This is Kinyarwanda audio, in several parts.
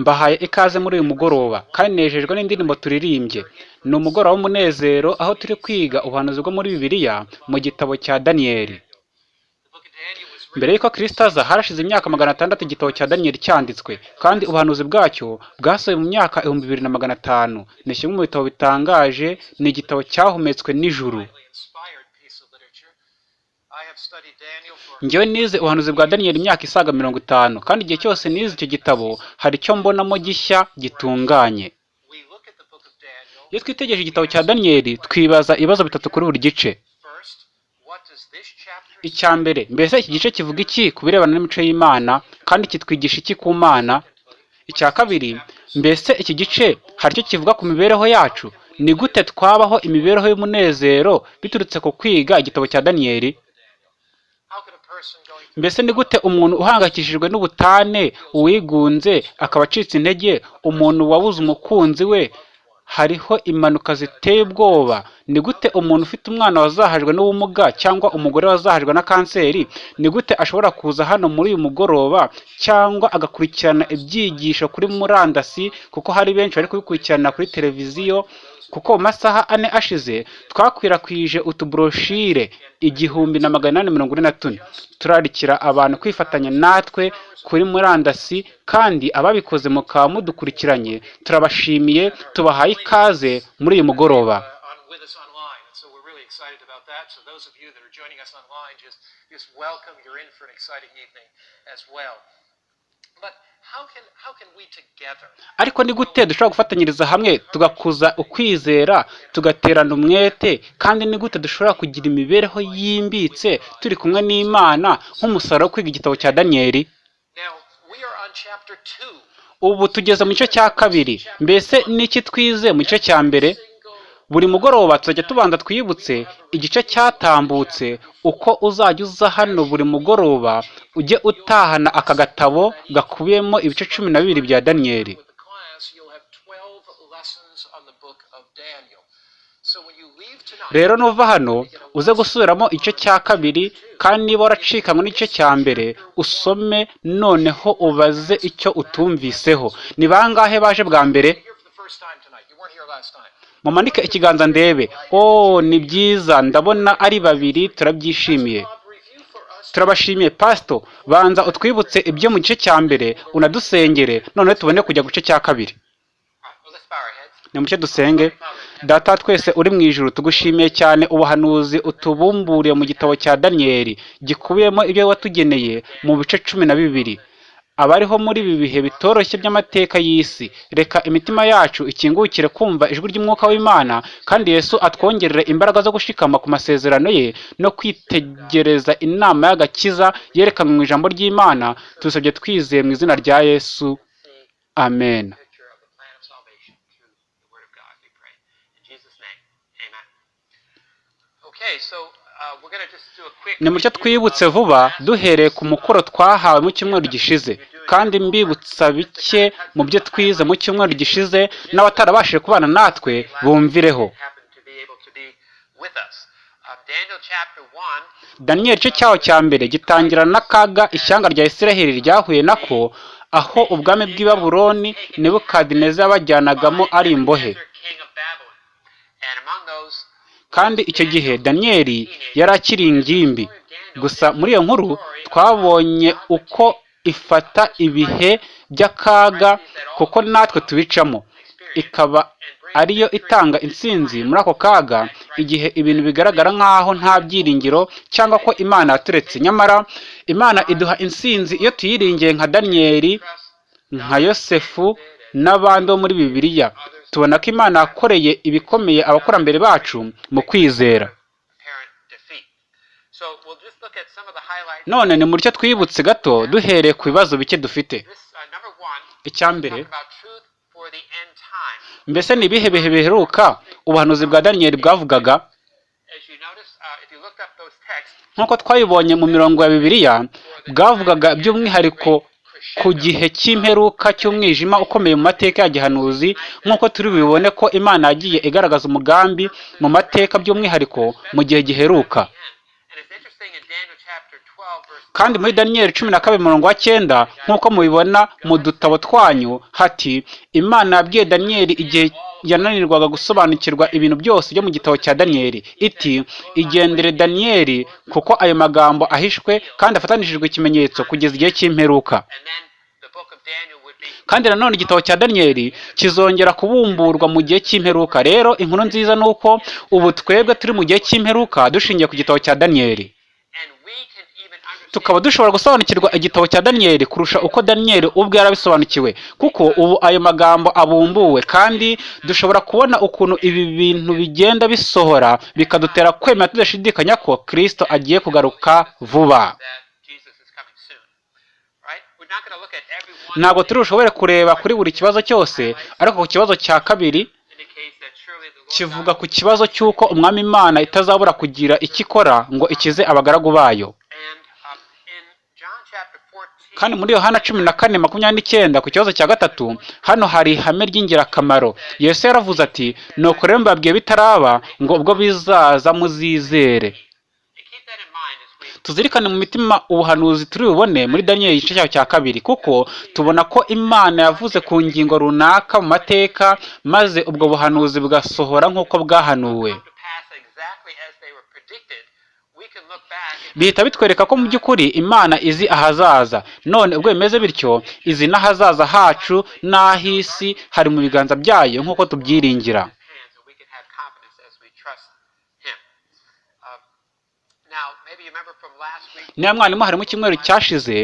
mbahaye ikaze muri uyu mugoroba. Kandi nejejwe n'indirimbo turirimbye. Ni umugoroba w'umunezero aho turi kwiga ubuhanuzi bwo muri bibiliya mu gitabo cya daniyeli mbere y'uko kirisito aza harashize imyaka magana atandatu igitabo cya daniyeli cyanditswe. Kandi ubuhanuzi bwacyo bwasohoye mu myaka ibihumbi bibiri na magana atanu. Ni kimwe mu bitabo bitangaje ni igitabo cyahumetswe n'ijuru. Njyewe nize ubuhanuzi bwa daniyeli imyaka isaga mirongo itanu kandi igihe cyose nize icyo gitabo hari icyo mbonamo gishya gitunganye. Iyo twitegereje igitabo cya daniyeli twibaza ibibazo bitatu kuri buri gice. Icya mbere mbese iki gice kivuga iki ku birebana n'imico y'imana kandi kitwigisha iki ku mana? Icya kabiri mbese iki gice hari icyo kivuga ku mibereho yacu? Ni gute twabaho imibereho y'umunezero biturutse ku kwiga igitabo cya daniyeli mbese ni gute umuntu uhangayikishijwe n'ubutane uwigunze akaba acitse intege? Umuntu wabuze umukunzi we hariho impanuka ziteye ubwoba. Ni gute umuntu ufite umwana wazahajwe n'ubumuga cyangwa umugore wazahajwe na kanseri? Ni gute ashobora kuza hano muri uyu mugoroba cyangwa agakurikirana ibyigisho kuri murandasi? Kuko hari benshi bari kubikurikirana kuri televiziyo kuko mu masaha ane ashize twakwirakwije utuburoshire igihumbi na magana inani mirongo ine na tune. Turarikira abantu kwifatanya natwe kuri murandasi kandi ababikoze mukaba mudukurikiranye turabashimiye tubahaye ikaze muri uyu mugoroba. Ariko ni gute dushobora gufatanyiriza hamwe tugakuza ukwizera tugaterana umwete kandi ni gute dushobora kugira imibereho yimbitse turi kumwe n'imana nk'umusaruro wo kwiga igitabo cya daniyeli ubu tugeze mu gice cya kabiri. Mbese n'iki twize mu gice cya mbere? Buri mugoroba tuzajya tubanza twibutse igice cyatambutse uko uzajya uza hano buri mugoroba ujye utahana aka gatabo gakubiyemo ibice cumi na bibiri bya daniyeli rero nuva hano uze gusubiramo igice cya kabiri kandi niba waracikanywe n'igice cya mbere usome noneho ubaze icyo utumviseho. Ni bangahe baje bwa mbere? Mumanike ikiganza ndebe. Oh ni byiza. Ndabona ari babiri turabyishimiye. Turabashimiye pasito banza utwibutse ibyo mu gice cya mbere unadusengere noneho tubone kujya ku gice cya kabiri. Ni mucyo dusenge. Data twese uri mu ijuru tugushimiye cyane. Ubuhanuzi utubumburiye mu gitabo cya daniyeli gikubiyemo ibyo watugeneye mu bice cumi na bibiri. Abariho muri ibi bihe bitoroshye by'amateka y'isi. Reka imitima yacu ikingukire kumva ijwi ry'umwuka w'imana kandi yesu atwongerere imbaraga zo gushikama ku masezerano ye no kwitegereza inama y'agakiza yerekanwe mu ijambo ry'imana. Tubisabye twizeye mu izina rya yesu. Amen. Ni mucyo twibutse vuba duhereye ku mukoro twahawe mu cyumweru gishize. Kandi mbibutsa bike mu byo twize mu cyumweru gishize n'abatarabashije kubana natwe bumvireho. Daniyeli igice cyaho cya mbere gitangira n'akaga ishyanga rya isiraheli ryahuye nako aho ubwami bw'i Babuloni nebukadineza yabajyanagamo ari imbohe. Kandi icyo gihe daniyeli yari akiri ingimbi. Gusa muri iyo nkuru twabonye uko ifata ibihe by'akaga kuko natwe tubicamo. Ikaba ariyo itanga intsinzi muri ako kaga igihe ibintu bigaragara nk'aho nta byiringiro cyangwa ko imana yaturetse. Nyamara imana iduha intsinzi iyo tuyiringiye nka daniyeli nka yosefu n'abandi bo muri bibiliya. Tubona ko imana yakoreye ibikomeye abakurambere bacu mu kwizera. None ni muryo twibutse gato duhereye ku bibazo bike dufite. icya mbere mbese ni ibihe bihe biheruka? Ubuhanuzi bwa daniyeli bwavugaga nk'uko twabibonye mu mirongo ya bibiliya bwavugaga by'umwihariko ku gihe cy'imperuka cy'umwijima ukomeye mu mateka ya gihanuzi. Nk'uko turi bubibone ko imana yagiye igaragaza umugambi mu mateka by'umwihariko mu gihe giheruka thing in Daniel chapter 12, verse kandi muri daniyeli cumi na kabiri umurongo wa cyenda nk'uko mubibona mu dutabo twanyu hati imana yabwiye daniyeli igihe yananirwaga gusobanukirwa ibintu byose byo mu gitabo cya daniyeli iti igendere daniyeli kuko ayo magambo ahishwe kandi afatanishijwe ikimenyetso kugeza igihe cy'imperuka. Kandi nanone igitabo cya daniyeli kizongera kubumburwa mu gihe cy'imperuka. Rero inkuru nziza ni uko ubu twebwe turi mu gihe cy'imperuka dushingiye ku gitabo cya daniyeli and we can even understand tukaba dushobora gusobanukirwa igitabo cya daniyeli kurusha uko daniyeli ubwe yarabisobanukiwe. Kuko ubu ayo magambo abumbuwe kandi dushobora kubona ukuntu ibi bintu bigenda bisohora bikadutera kwemera tudashidikanya ko kristo agiye kugaruka vuba. Ntabwo turi bushobore kureba kuri buri kibazo cyose ariko ku kibazo cya kabiri kivuga ku kibazo cy'uko umwami imana itazabura kugira icyo ikora ngo ikize abagaragu bayo and um, in John chapter 14 kandi muri yohana cumi na kane makumyabiri n'icyenda ku kibazo cya gatatu hano hari ihame ry'ingirakamaro. Yesu yaravuze ati nuko rero mbabwiye bitaraba ngo ubwo bizaza muzizere. Tuzirikane mu mitima ubuhanuzi turi bubone muri daniyeli igice cyaho cya kabiri kuko tubona ko imana yavuze ku ngingo runaka mu mateka maze ubwo buhanuzi bugasohora nk'uko bwahanuwe. Bihita bitwereka ko mu by'ukuri imana izi ahazaza. None ubwo bimeze bityo izi n'ahazaza hacu n'ah'isi hari mu biganza byayo nk'uko tubyiringira. Niba mwarimu hari mu cyumweru cyashize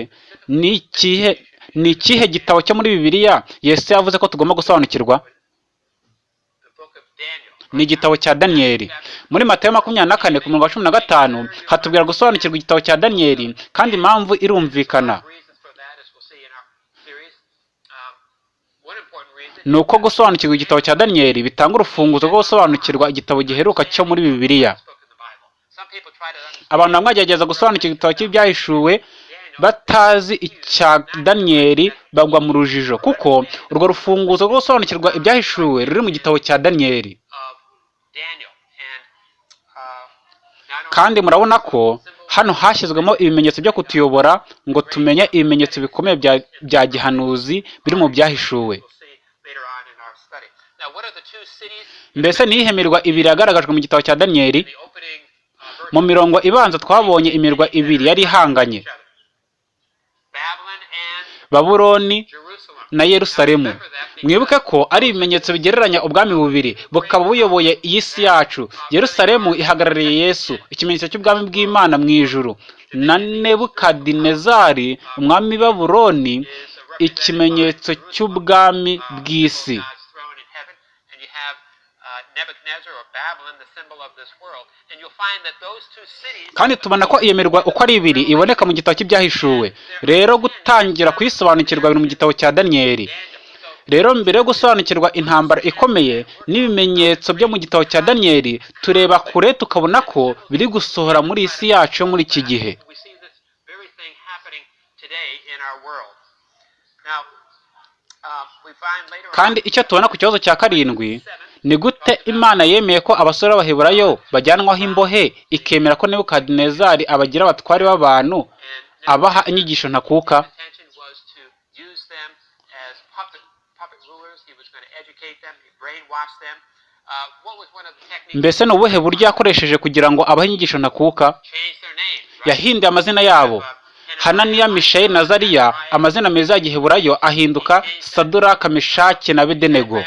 ni ikihe gitabo cyo muri bibiliya yesu yavuze ko tugomba gusobanukirwa the book of Daniel. Ni igitabo cya daniyeli muri matayo makumyabiri na kane ku murongo wa cumi na gatanu hatubwira gusobanukirwa igitabo cya daniyeli kandi impamvu irumvikana. Um, ni uko gusobanukirwa igitabo cya daniyeli bitanga urufunguzo rwo gusobanukirwa igitabo giheruka cyo muri bibiliya. Abantu bamwe bagerageza gusobanukirwa igitabo cy'ibyahishuwe batazi icya daniyeli bagwa mu rujijo kuko urwo rufunguzo rwo gusobanukirwa ibyahishuwe ruri mu gitabo cya daniyeli of Daniel. And uh, not only kandi murabona ko hano hashyizwemo ibimenyetso byo kutuyobora ngo tumenye ibimenyetso bikomeye bya, gihanuzi biri mu byahishuwe. mbese ni iyihe mirwa ibiri yagaragajwe mu gitabo cya daniyeli uh, mu mirongo ibanza twabonye imirwa ibiri yari ihanganye. Each na yerusalemu. Mwibuke ko ari ibimenyetso bigereranya ubwami bubiri bukaba buyoboye iyi si yacu. Yerusalemu ihagarariye yesu ikimenyetso cy'ubwami bw'imana mu ijuru. Na nebukadinezari umwami a ikimenyetso cy'ubwami bw'isi God's throne in heaven, and you have uh, Nebuchadnezzar or Babylon, the symbol of this world, and you'll find that those two cities kandi tubona ko iyo mirwa uko ari ibiri iboneka mu gitabo cy'ibyahishuwe. Rero gutangira kuyisobanukirwa biri mu gitabo cya daniyeli rero mbere yo gusobanukirwa intambara ikomeye n'ibimenyetso byo mu gitabo cya daniyeli tureba kure tukabona ko biri gusohora muri iyi si yacu muri iki gihe. Later kandi icyo tubona ku kibazo cya karindwi ni gute imana yemeye ko abasore b'abaheburayo bajyanwaho imbohe ikemera ko nebukadinezari abagira abatware b'abantu abaha inyigisho ntakuka. Uh, mbese ni ubuhe buryo yakoresheje kugira ngo abahe inyigisho ntakuka? Yahinduye amazina yabo. Hananiya mishayeli na zariya amazina meza ya giheburayo ahinduka saduraka meshaki na bedenego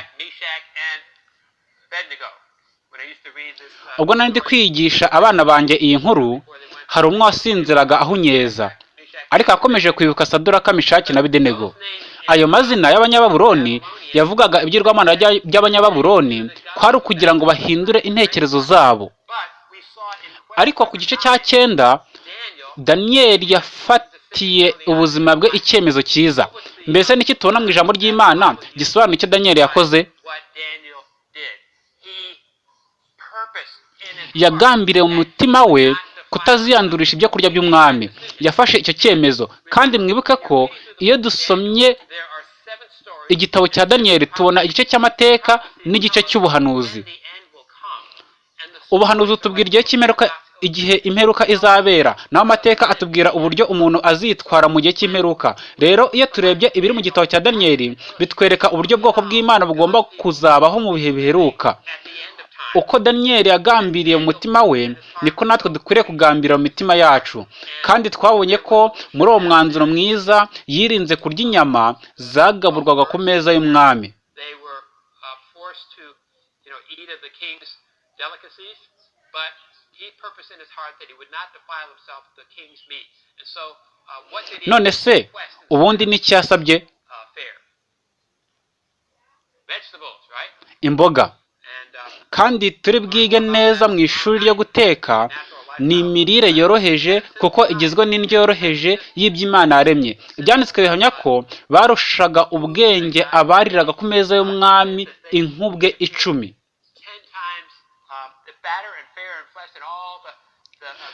ubwo nari ndi kwigisha abana banjye iyi nkuru hari umwe wasinziraga ahunyeza. Ariko yakomeje kwibuka saduraka meshaki na names ayo mazina y'abanyababuloni yavugaga ibyirwamana by'abanyababuloni kwari ukugira ngo bahindure intekerezo zabo. Ariko ku gice cya cyenda Daniel yafatiye ubuzima bwe icyemezo cyiza. Mbese niki tubona mu ijambo ry'imana gisobanura icyo daniyeli yakoze? Yagambiriye mu mutima we kutaziyandurisha ibyo kurya by'umwami. Yafashe icyo cyemezo. Kandi mwibuke ko iyo dusomye igitabo cya daniyeli tubona igice cy'amateka n'igice cy'ubuhanuzi. Ubuhanuzi butubwira igihe cy'imperuka igihe imperuka izabera. Naho amateka atubwira uburyo umuntu azitwara mu gihe cy'imperuka. Rero iyo turebye ibiri mu gitabo cya daniyeli bitwereka uburyo bwoko bw'imana bugomba kuzabaho mu bihe biheruka. Uko daniyeli yagambiriye mu mutima we niko natwe dukwiriye kugambira mu mitima yacu. Kandi twabonye ko muri uwo mwanzuro mwiza yirinze kurya inyama zagaburwaga ku meza y'umwami. Uh, uh, none se ubundi n'iki yasabye? uh, imboga. Kandi turi bwige neza mu ishuri ryo guteka ni imirire yoroheje kuko igizwe n'indyo yoroheje y'ibyo Imana yaremye. Ibyanditswe bihamya ko barushaga ubwenge abariraga ku meza y'umwami inkubwe icumi.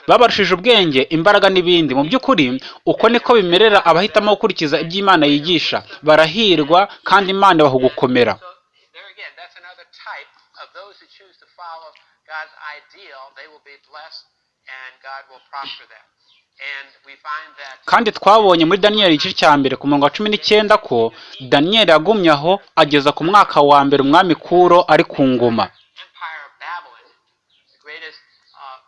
Babarushije ubwenge imbaraga n'ibindi. Mu by'ukuri uko niko bimerera abahitamo gukurikiza ibyo Imana yigisha. Barahirwa kandi Imana ibaha gukomera God's ideal. They will be blessed, and God will prosper them. Kandi twabonye muri daniyeli igice cya mbere ku murongo wa cumi n'icyenda ko daniyeli yagumye aho ageza ku mwaka wa mbere umwami kuro ari ku ngoma Empire of Babylon, the greatest uh,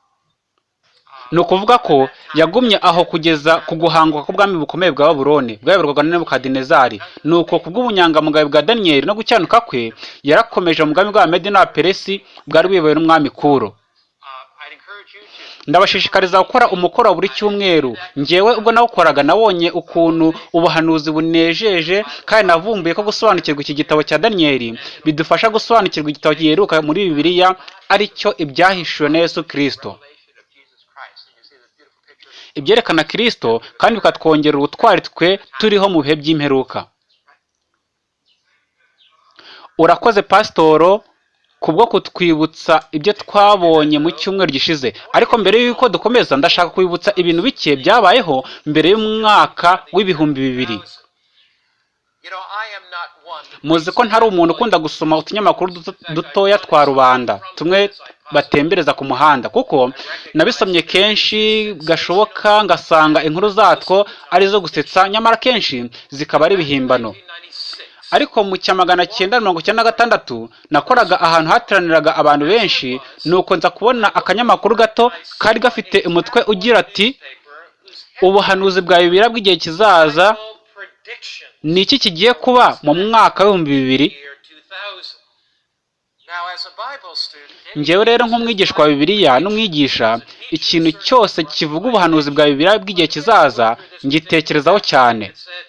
uh, ni ukuvuga ko yagumye aho kugeza ku guhanguka k'ubwami bukomeye bwa babuloni bwayoborwaga na nebukadinezari. Ni uko ku bw'ubunyangamugayo bwa daniyeli no gucyanuka kwe yarakomeje mu bwami bwa medi n'abaperesi bwari buyobowe n'umwami kuro. Ndabashishikariza gukora umukoro buri cyumweru. Njyewe ubwo nawukoraga nabonye ukuntu ubuhanuzi bunejeje kandi navumbuye ko gusobanukirwa iki gitabo cya daniyeli bidufasha gusobanukirwa igitabo giheruka muri bibiliya ari cyo ibyahishuwe na yesu kirisito revelation of Jesus Christ. And you see this beautiful picture. Ibyerekana kirisito kandi bikatwongerera ubutwari twe turiho mu bihe by'imperuka. Urakoze pasitoro kubwo kutwibutsa ibyo twabonye mu cyumweru gishize. Ariko mbere y'uko dukomeza ndashaka kwibutsa ibintu bike byabayeho mbere y'umwaka w'ibihumbi bibiri. Muzi ko ntari umuntu ukunda gusoma utunyamakuru duto- dutoya twa rubanda. Tumwe batembereza ku muhanda kuko nabisomye kenshi gashoboka ngasanga inkuru zatwo ari izo gusetsa nyamara kenshi zikaba ari ibihimbano 1996. ariko mu cya magana cyenda mirongo icyenda na gatandatu nakoraga ahantu hateraniraga abantu benshi nuko nza kubona akanyamakuru gato kari gafite umutwe ugira ati ubuhanuzi bwa bibiri bw'igihe kizaza ni iki kigiye kuba mu mwaka w'ibihumbi bibiri year 2000. Now, njyewe rero nk'umwigishwa wa bibiliya n'umwigisha ikintu cyose kivuga ubuhanuzi bwa bibiliya bw'igihe kizaza ngitekerezaho cyane it said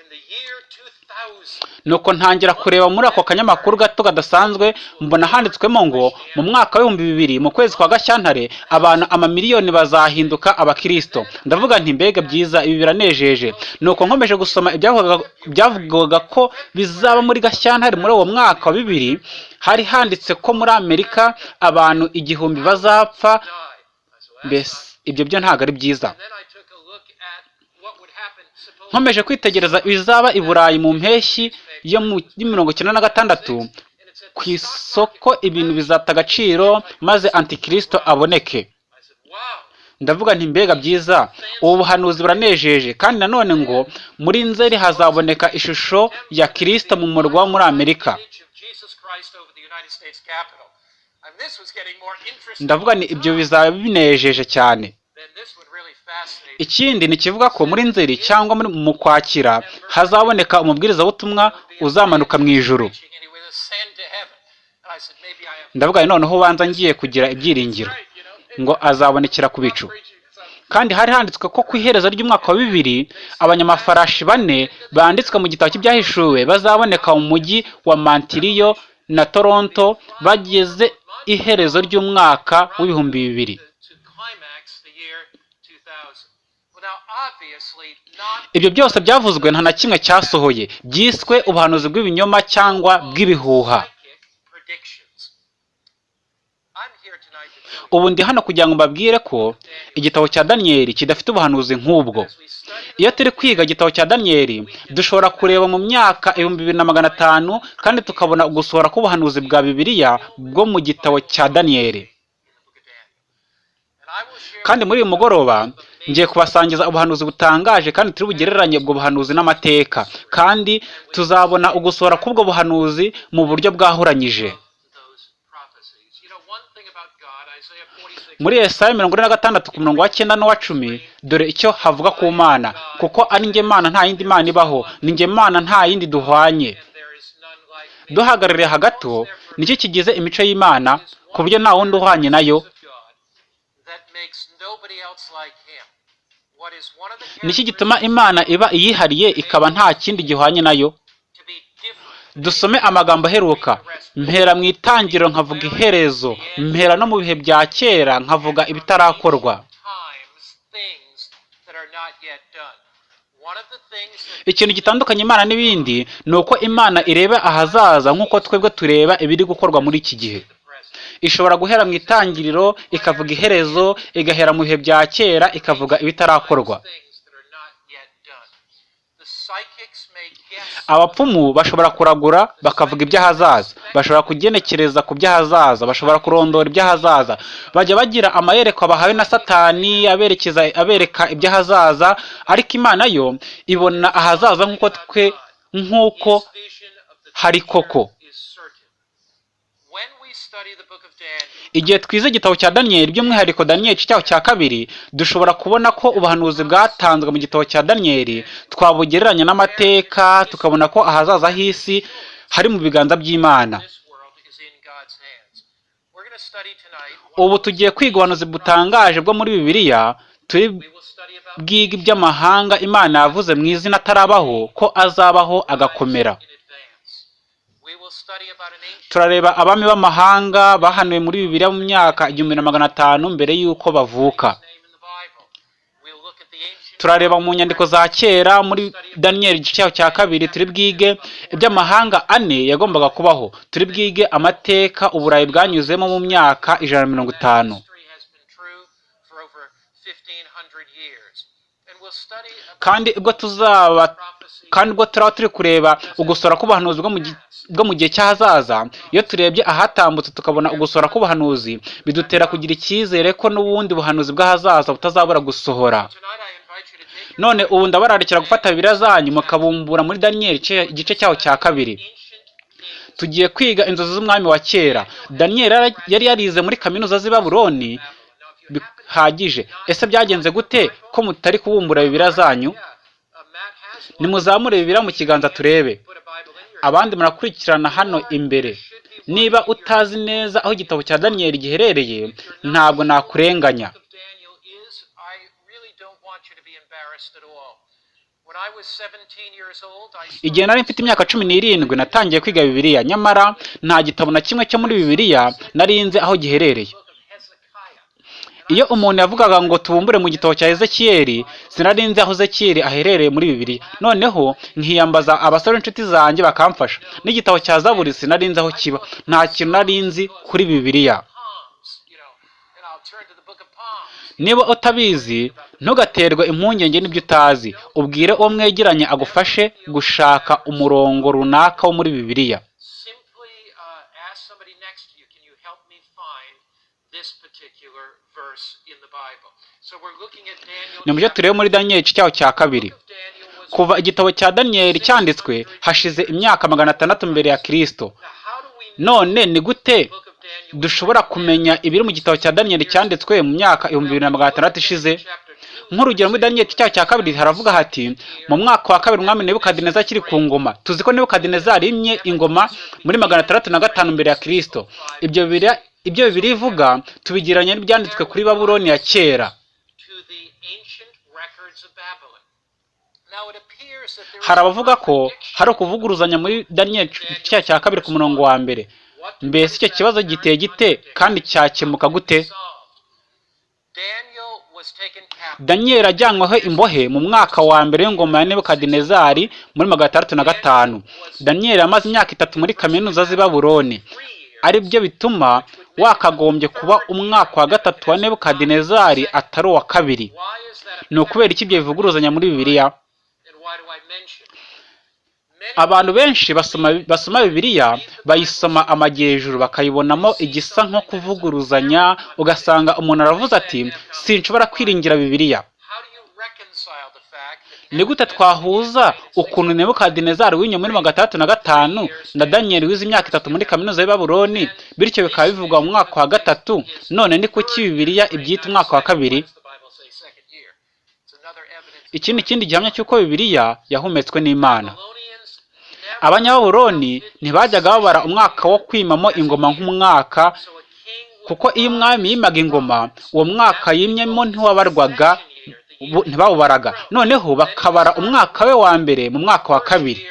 in the year 2000. nuko ntangira kureba muri ako kanyamakuru gato kadasanzwe mbona handitswemo ngo mu mwaka w'ibihumbi bibiri mu kwezi kwa gashyantare abantu amamiliyoni bazahinduka abakirisito ndavuga nti mbega byiza ibi biranejeje nuko nkomeje gusoma ibyavugaga- ko bizaba muri gashyantare muri uwo mwaka wa bibiri hari handitse ko muri amerika abantu igihumbi bazapfa mbese ibyo byo ntabwo ari byiza. Nkomeje kwitegereza ibizaba i burayi mu mpeshyi yo mu mirongo icyenda na gatandatu ku isoko ibintu bizata agaciro maze antikirisito aboneke. Ndavuga nti mbega byiza ubu buhanuzi buranejeje. Kandi nanone ngo muri nzeri hazaboneka ishusho ya kirisito mu murwa wo muri amerika. Ndavuga ni ibyo bizaba binejeje cyane ikindi ni kivuga ko muri nzeri cyangwa mu kwakira hazaboneka umubwirizabutumwa uzamanuka mu ijuru Preaching and he would ascend to heaven. And I said, maybe I have. ndavuga noneho ubanza ngiye kugira ibyiringiro ngo azabonekera ku bicu kandi hari handitswe ko ku iherezo ry'umwaka wa bibiri abanyamafarashi bane banditswe mu gitabo cy'ibyahishuwe bazaboneka mu mujyi wa mantiriyo na toronto bageze iherezo ry'umwaka w'ibihumbi bibiri to, to climax the year 2000. Well, now, obviously, not ibyo byose byavuzwe nta na kimwe cyasohoye byiswe ubuhanuzi bw'ibinyoma cyangwa bw'ibihuha ubu ndi hano kugira ngo mbabwire ko igitabo cya daniyeli kidafite ubuhanuzi nk'ubwo. Iyo turi kwiga igitabo cya daniyeli dushobora kureba mu myaka ibihumbi bibiri na magana atanu kandi tukabona ugusohora k'ubuhanuzi bwa bibiliya bwo mu gitabo cya daniyeli kandi muri uyu mugoroba ngiye kubasangiza ubuhanuzi butangaje kandi turi bugereranye ubwo buhanuzi n'amateka. Kandi tuzabona ugusohora k'ubwo buhanuzi mu buryo bwahuranyije those prophecies. You know, one thing about God, Isaiah 46. Muri Yesaya mirongo ine na gatandatu ku murongo wa cyenda n'uwa cumi dore icyo havuga ku mana. Kuko ari njye mana nta yindi mana ibaho ni njye mana nta yindi duhwanye. Duhagarariye hagato ni cyo kigize imico y'imana ku buryo nta wundi uhwanye na yo? Nicyo gituma imana iba iyihariye ikaba nta kindi gihwanye na yo? Dusome amagambo aheruka. Mpera mu itangiriro nkavuga iherezo. Mpera no mu bihe bya kera nkavuga ibitarakorwa. Ikintu gitandukanye imana n'ibindi ni uko imana ireba ahazaza nk'uko twebwe tureba ibiri gukorwa muri iki gihe. Ishobora guhera mu itangiriro ikavuga iherezo igahera mu bihe bya kera ikavuga ibitarakorwa. Abapfumu bashobora kuragura bakavuga iby'ahazaza. Bashobora kugenekereza ku by'ahazaza. Bashobora kurondora iby'ahazaza. Bajya bagira amayerekwa bahawe na satani aberekeza abereka iby'ahazaza. Ariko imana yo ibona ahazaza nk'uko twe nk'uko hari koko is certain. When we study the book of Daniel, igihe twize igitabo cya daniyeli by'umwihariko daniyeli igice cya kabiri dushobora kubona ko ubuhanuzi bwatanzwe mu gitabo cya daniyeli twabugereranya n'amateka tukabona ko ahazaza h'isi hari mu biganza by'imana. Ubu tugiye kwiga ubuhanuzi butangaje bwo muri bibiliya turi bwiga iby'amahanga imana yavuze mu izina atarabaho ko azabaho agakomera in advance. We will study about an ancient turareba abami b'amahanga bahanuwe muri bibiliya mu myaka igihumbi na magana atanu mbere y'uko bavuka turareba mu nyandiko za kera muri daniyeli igice cya kabiri turi bwige iby'amahanga ane yagombaga kubaho turi bwige amateka uburayi bwanyuzemo mu myaka ijana na mirongo itanu history has been true for over 1500 years. And we'll study about kandi ubwo tuzaba kandi ubwo turaba turi kureba ugusora k'ubuhanuzi bwo mu gihe cy'ahazaza iyo turebye ahatambutse tukabona ugusora k'ubuhanuzi bidutera kugira icyizere ko n'ubundi buhanuzi bw'ahazaza butazabura gusohora. None ubu ndabararikira gufata bibiliya zanyu mukabumbura muri daniyeli igice- cyaho cya kabiri. Tugiye kwiga inzozi z'umwami wa kera. Daniyeli yari yarize muri kaminuza z'i you bihagije. Ese byagenze gute ko mutari kubumbura bibiliya zanyu? Nimuzamure bibiliya mu kiganza turebe abandi murakurikirana hano imbere niba utazi neza aho igitabo cya daniyeli giherereye ntabwo nakurenganya book of Daniel is, I really don't want you to be embarrassed at all. When I was 17 years old, I igihe nari mfite imyaka cumi n'irindwi natangiye kwiga bibiliya nyamara nta gitabo na kimwe cyo muri bibiliya nari nzi aho giherereye. Iyo umuntu yavugaga ngo tubumbure mu gitabo cya ezekiyeli sinari nzi aho ezekiyeli aherereye muri bibiliya noneho nkiyambaza abasore b'inshuti zanjye bakamfasha. N'igitabo cya zaburi sinari nzi aho kiba. Nta kintu nari nzi kuri bibiliya. Niba utabizi ntugaterwe impungenge n'ibyo utazi. Ubwire uwo mwegeranye agufashe gushaka umurongo runaka wo muri bibiliya Simply uh, ask somebody next to you, can you help me find this particular verse in the Bible? So we're looking at Daniel. Ni mu byo turebe muri daniyeli igice cyaho cya kabiri. Kuva igitabo cya daniyeli cyanditswe hashize imyaka magana atandatu mbere ya kirisito none ni gute dushobora kumenya ibiri mu gitabo cya daniyeli cyanditswe mu myaka ibihumbi bibiri na magana atandatu ishize? Chapter 2, nk'urugero muri daniyeli igice cyaho cya kabiri haravuga hati mu mwaka wa kabiri umwami nebukadineza akiri ku ngoma. Tuzi ko nebukadineza yarimye ingoma muri magana atandatu na gatanu mbere ya kirisito ibyo bibiri ivuga tubigereranya n'ibyanditswe kuri babuloni ya kera to the ancient records of Babylon. Now it appears that there is hari abavuga ko hari ukuvuguruzanya muri daniyeli igice cya kabiri ku murongo wa mbere. Mbese icyo kibazo giteye gite kandi cyakemuka gute? daniyeli ajyanyweho imbohe mu mwaka wa mbere w'ingoma ya nebukadinezari muri magana atandatu na gatanu. Daniyeli yamaze imyaka itatu muri kaminuza z'i babuloni. Three years. ari byo bituma wakagombye kuba umwaka wa gatatu wa nebukadinezari atari uwa kabiri. Ni ukubera iki ibyo bivuguruzanya muri bibiliya And why do I mention? it? Abantu benshi basoma bibiliya bayisoma amajyejuru bakayibonamo igisa nko kuvuguruzanya ugasanga umuntu aravuze ati sinshobora kwiringira bibiliya. Ni gute twahuza ukuntu nebukadinezari w'inyo muri magana atandatu na gatanu na daniyeli wize imyaka itatu muri kaminuza y'i babuloni bityo bikaba bivugwa mu mwaka wa gatatu none ni kuki bibiliya ibyita umwaka wa kabiri? Ikindi gihamya cy'uko bibiliya yahumetswe n'imana. Abanyababuloni ntibajyaga babara umwaka wo kwimamo ingoma nk'umwaka kuko iyo umwami yimaga ingoma uwo mwaka yimyemo ntiwabarwaga ntibawubaraga. Noneho bakabara umwaka we wa mbere mu mwaka wa kabiri.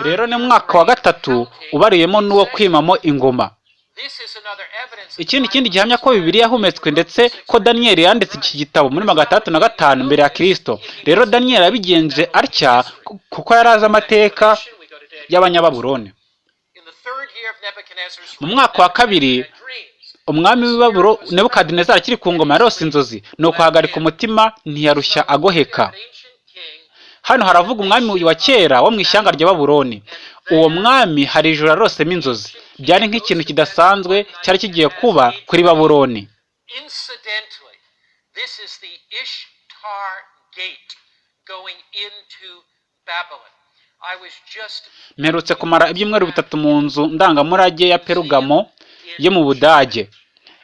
Rero ni umwaka wa gatatu ubariyemo n'uwo kwimamo ingoma. Ikindi kindi gihamya ko bibiliya yahumetswe ndetse ko daniyeli yanditse iki gitabo muri magana atandatu na gatanu mbere ya kirisito rero daniyeli yabigenje atya ku- kuko yari azi amateka Nebuchadnezzar's mu mwaka wa kabiri umwami w'ibaburo nebukadinezari akiri ku ngoma yarose inzozi. Ni ukuhagarika umutima ntiyarushya agoheka. Hano haravuga umwami wa kera wo mu ishyanga rya babuloni uwo mwami hari ijoro yarosemo inzozi. Byari nk'ikintu kidasanzwe cyari kigiye kuba kuri babuloni. Mperutse kumara ibyumweru bitatu mu nzu ndangamurage ya perugamo yo mu budage.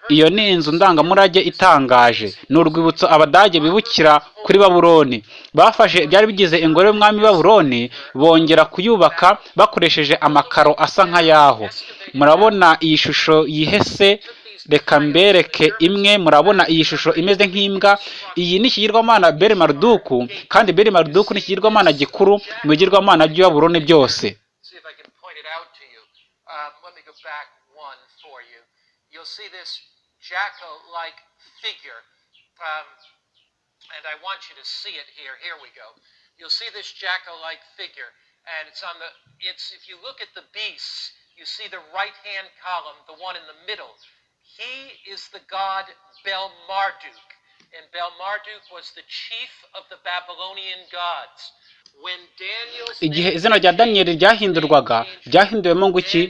Iyo ni inzu ndangamurage itangaje. Ni urwibutso abadage bibukira kuri babuloni. Bafashe ibyari bigize ingoro y'umwami babuloni bongera kuyubaka bakoresheje amakaro asa nk'ayaho. Murabona iyi shusho yihese reka mbereke imwe murabona iyi shusho imeze nk'imbwa. Iyi ni ikigirwamana beri maruduku kandi beri maruduku ni ikigirwamana gikuru mu bigirwamana by'i babuloni byose. See if I can point it out to you. Let me go back one for you. You'll see this jackal-like figure, um, and I want you to see it here. Here we go. You'll see this jackal-like figure, and it's on the. It's if you look at the beasts, you see the right-hand column, the one in the middle. He is the god Bel Marduk, and Bel Marduk was the chief of the Babylonian gods. When Daniel's igihe izina rya daniyeli ryahindurwaga ryahinduwemo ngo iki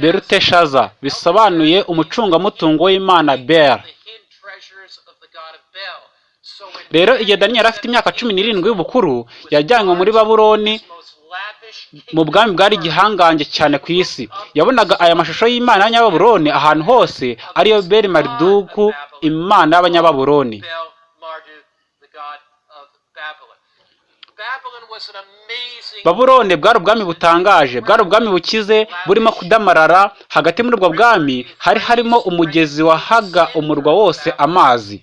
beruteshaza bisobanuye umucungamutungo w'imana Bel. Rero igihe daniyeli afite imyaka cumi n'irindwi y'ubukuru yajyanywe muri lavish mu bwami bwari igihangange cyane ku isi yabonaga aya mashusho y'imana y'abanyababuloni ahantu hose ariyo beri mariduku imana y'abanyababuloni Babuloni bwari ubwami butangaje bwari ubwami bukize burimo kudamarara hagati muri ubwo bwami hari harimo umugezi wahaga umurwa wose amazi.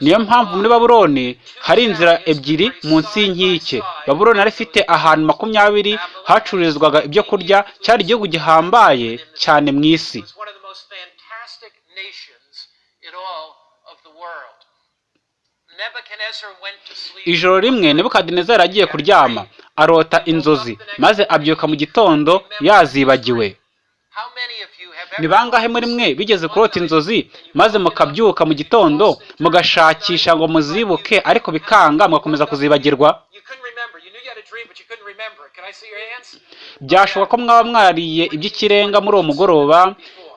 Niyo mpamvu muri wide, babuloni hari inzira ebyiri munsi y'inkike. Babuloni yari ifite ahantu makumyabiri hacururizwaga ibyo kurya cyari igihugu gihambaye cyane mu isi It was one of the most fantastic nations in all of the world. Nebuchadnezzar went to sleep. Ijoro rimwe nebukadinezari agiye kuryama arota inzozi maze abyuka mu gitondo yazibagiwe. Ni bangahe muri mwe bigeze kurota inzozi maze mukabyuka mu gitondo mugashakisha ngo muzibuke ariko bikanga mugakomeza kuzibagirwa? Byashoboka ko mwaba mwariye iby'ikirenga muri uwo mugoroba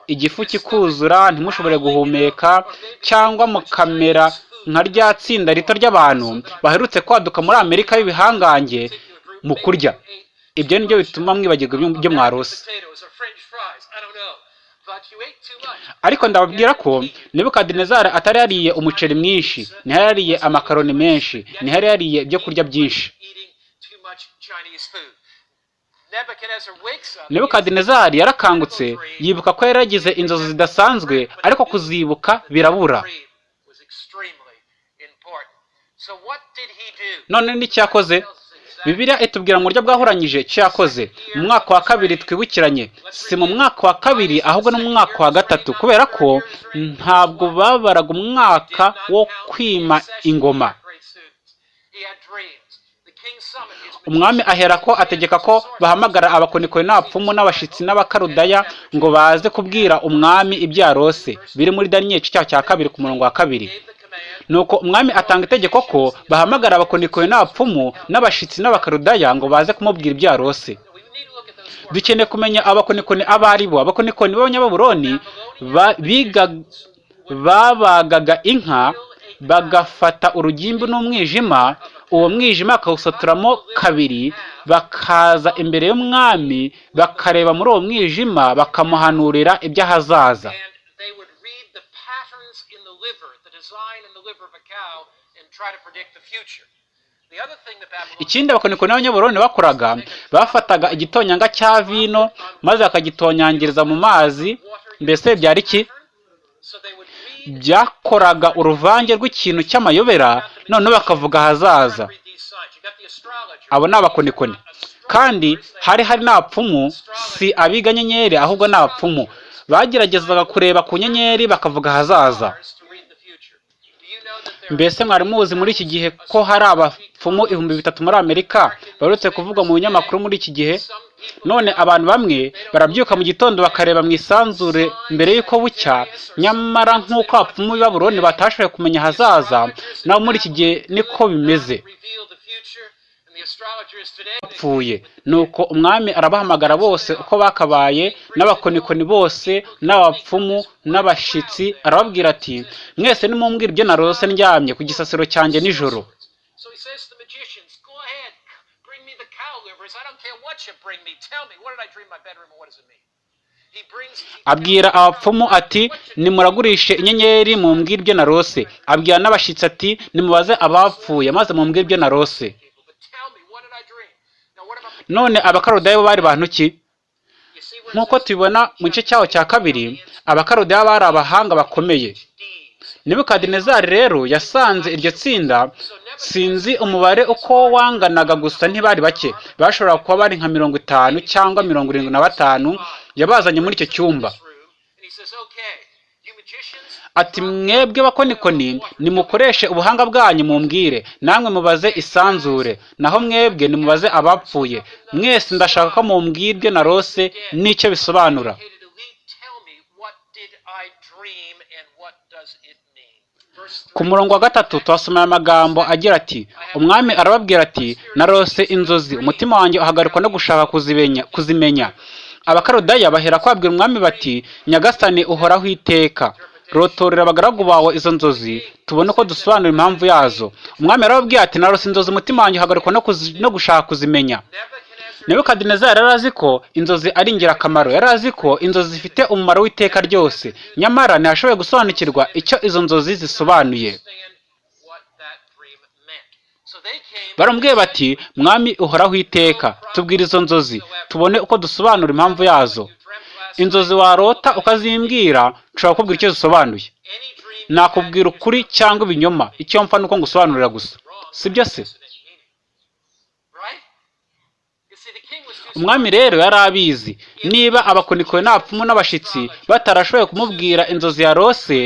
igifu kikuzura ntimushobore guhumeka cyangwa mukamera nka rya tsinda rito ry'abantu baherutse kwaduka muri amerika y'ibihangange mu kurya. Ibyo ni byo bituma mwibagirwa ibyo- mwarose ariko ndababwira ko nebukadinezari atari yariye umuceri mwinshi ntiyari yariye amakaroni menshi ntiyari yariye ibyo kurya byinshi. Nebukadinezari yarakangutse yibuka ko yari yagize inzozi zidasanzwe ariko kuzibuka birabura. None n'icyakoze bibiliya itubwira mu buryo bwahuranyije icyo yakoze mu mwaka wa kabiri twibukiranye. Si mu mwaka wa kabiri ahubwo no mu mwaka wa gatatu. Kubera ko ntabwo babaraga umwaka wo kwima ingoma. Umwami ahera ko ategeka ko bahamagara abakonikoni n'abapfumu n'abashitsi n'abakarudaya ngo baze kubwira umwami ibyo yarose biri muri daniyeli cya kabiri ku murongo wa kabiri. Nuko umwami atanga itegeko ko bahamagara abakonikoni n'abapfumu n'abashitsi n'abakarudaya ngo baze kumubwira ibyo yarose. Dukeneye kumenya abakonikoni abo ari bo. Abakonikoni b'abanyababuroni babagaga inka bagafata urugimbu n'umwijima uwo mwijima bakawusaturamo kabiri bakaza imbere y'umwami bakareba muri uwo mwijima bakamuhanurira iby'ahazaza design in the liver of a cow, and try to predict the future. Ikindi abakonikoni b'abanyaburoni bakoraga bafataga igitonyanga cya vino maze bakagitonyangiriza mu mazi. Mbese byari iki? Byakoraga uruvange rw'ikintu cy'amayobera noneho bakavuga ahazaza. Abo ni abakonikoni. Kandi hari hari n'abapfumu si abiga nyenyeri ahubwo ni abapfumu bageragezaga kureba ku nyenyeri bakavuga ahazaza stars to read the future. Do you know that there mbese mwari muzi muri iki gihe ko hari abapfumu ibihumbi bitatu muri amerika baherutse kuvuga mu binyamakuru muri iki gihe? None abantu bamwe barabyuka mu gitondo bakareba mu isanzure mbere y'uko bucya. Nyamara nk'uko abapfumu b'i Babuloni batashoboye kumenya ahazaza nabo muri iki gihe niko bimeze. Bapfuye nuko umwami arabahamagara bose uko bakabaye n'abakonikoni bose n'abapfumu n'abashitsi. arababwira ati mwese nimumbwira ibyo narose ndyamye ku gisasiro cyanjye nijoro. abwira abapfumu ati nimuragurishe inyenyeri mumbwire ibyo narose. Abwira n'abashitsi ati nimubaze abapfuye maze mumbwire ibyo narose. None abakarudayo bo bari bantu ki nk'uko tubibona mu gice cyaho cya kabiri abakarudayo bari abahanga bakomeye. deeds? nebukadinezari rero yasanze iryo tsinda. Sinzi umubare uko wanganaga gusa ntibari bake. Bashobora kuba bari nka mirongo itanu cyangwa mirongo irindwi na batanu. Yabazanye muri icyo cyumba This room, and he says, Okay, you magicians, ati mwebwe bakonikoni nimukoreshe ubuhanga bwanyu mumbwire. Namwe mubaze isanzure. Naho mwebwe nimubaze abapfuye. Mwese ndashaka ko mumbwira ibyo narose n'icyo bisobanura. Ku murongo wa gatatu tuhasomera amagambo agira ati umwami arababwira ati narose inzozi umutima wanjye uhagarikwa no gushaka kuzimenya abakarodaya bahera kwabwira umwami bati nyagasani uhoraho iteka. Rotorera abagaragu bawe izo nzozi tubone uko dusobanura impamvu yazo. Umwami arababwira ati narose inzozi umutima wanjye uhagarikwa no, gushaka kuzimenya. Nebukadinezari yari azi ko inzozi ari ingirakamaro. Yari azi ko inzozi zifite umumaro w'iteka ryose. Nyamara ntiyashoboye gusobanukirwa icyo izo nzozi zisobanuye. Baramubwiye bati mwami uhoraho iteka tubwire izo nzozi tubone uko dusobanura impamvu yazo. Inzozi warota ukazimbwira nshobora kukubwira icyo zisobanuye. Nakubwira ukuri cyangwa ibinyoma. Icyo mpfa ni uko ngusobanurira gusa. Sibyo se? Umwami rero yari abizi. Niba abakonikoni n'abapfumu n'abashitsi batarashoboye kumubwira inzozi yarose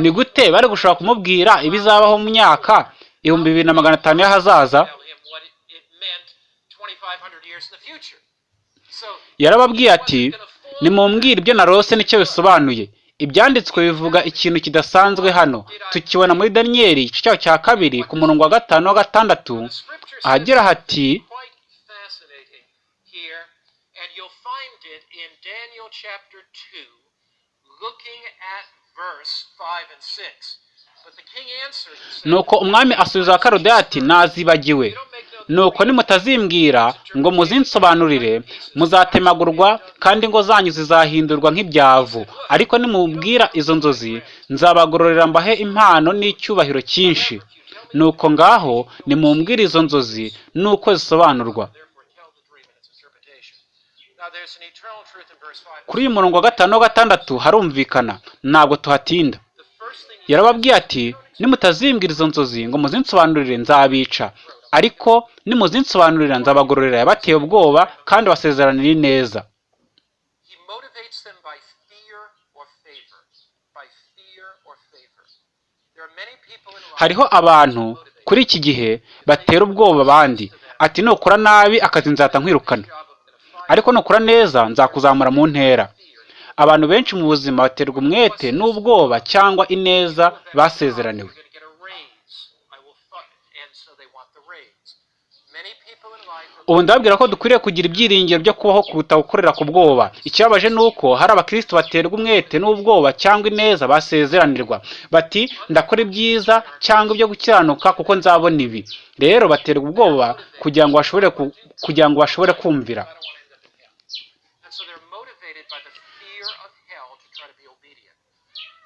ni gute bari gushobora kumubwira ibizabaho mu myaka ibihumbi bibiri na magana atanu y'ahazaza? Tell him what it, it meant 2,500 years in the future. So yarababwiye ati nimumbwire ibyo narose ni cyo bisobanuye. Ibyanditswe bivuga ikintu kidasanzwe hano. Tukibona muri daniyeli igice cya kabiri ku murongo wa gatanu wa gatandatu. Ahagira hati quite fascinating here, and you'll find it in Daniel chapter 2, looking at verse 5 and 6. Nuko umwami asubiza abakarodaya ati nazibagiwe. Nuko nimutazimbwira ngo muzinsobanurire muzatemagurwa kandi ingo zanyu zizahindurwa nk'ibyavu. Ariko nimubwira izo nzozi nzabagororera mbahe impano n'icyubahiro cyinshi. Nuko ngaho nimumbwire izo nzozi n'uko zisobanurwa. Therefore tell the dream and its interpretation. Now there's an eternal truth in verse 5. kuri uyu murongo wa gatanu wa gatandatu harumvikana. Ntabwo tuhatinda The first thing he yarababwiye ati nimutazimbwira izo nzozi ngo muzinsobanurire nzabica. Ariko nimuzinsobanurira nzabagororera yabateye ubwoba kandi basezeranira neza he motivates them by fear or favor. By fear or favor. There are many people in life hariho abantu kuri iki gihe batera ubwoba abandi. Ati nukora nabi akazi nzahita nkwirukana. Ariko nukora neza nzakuzamura mu ntera. Abantu benshi mu buzima baterwa umwete n'ubwoba cyangwa ineza basezeraniwe. Ubu ndababwira ko dukwiriye kugira ibyiringiro byo kubaho kuruta gukorera ku bwoba. Ikibabaje ni uko hari abakristo baterwa umwete n'ubwoba cyangwa ineza basezeranirwa. Bati ndakora ibyiza cyangwa ibyo gukiranuka kuko nzabona ibi. Rero baterwa ubwoba kugira ngo bashobore kumvira I don't want to end up in hell. And so they're motivated by the fear of hell to try to be obedient.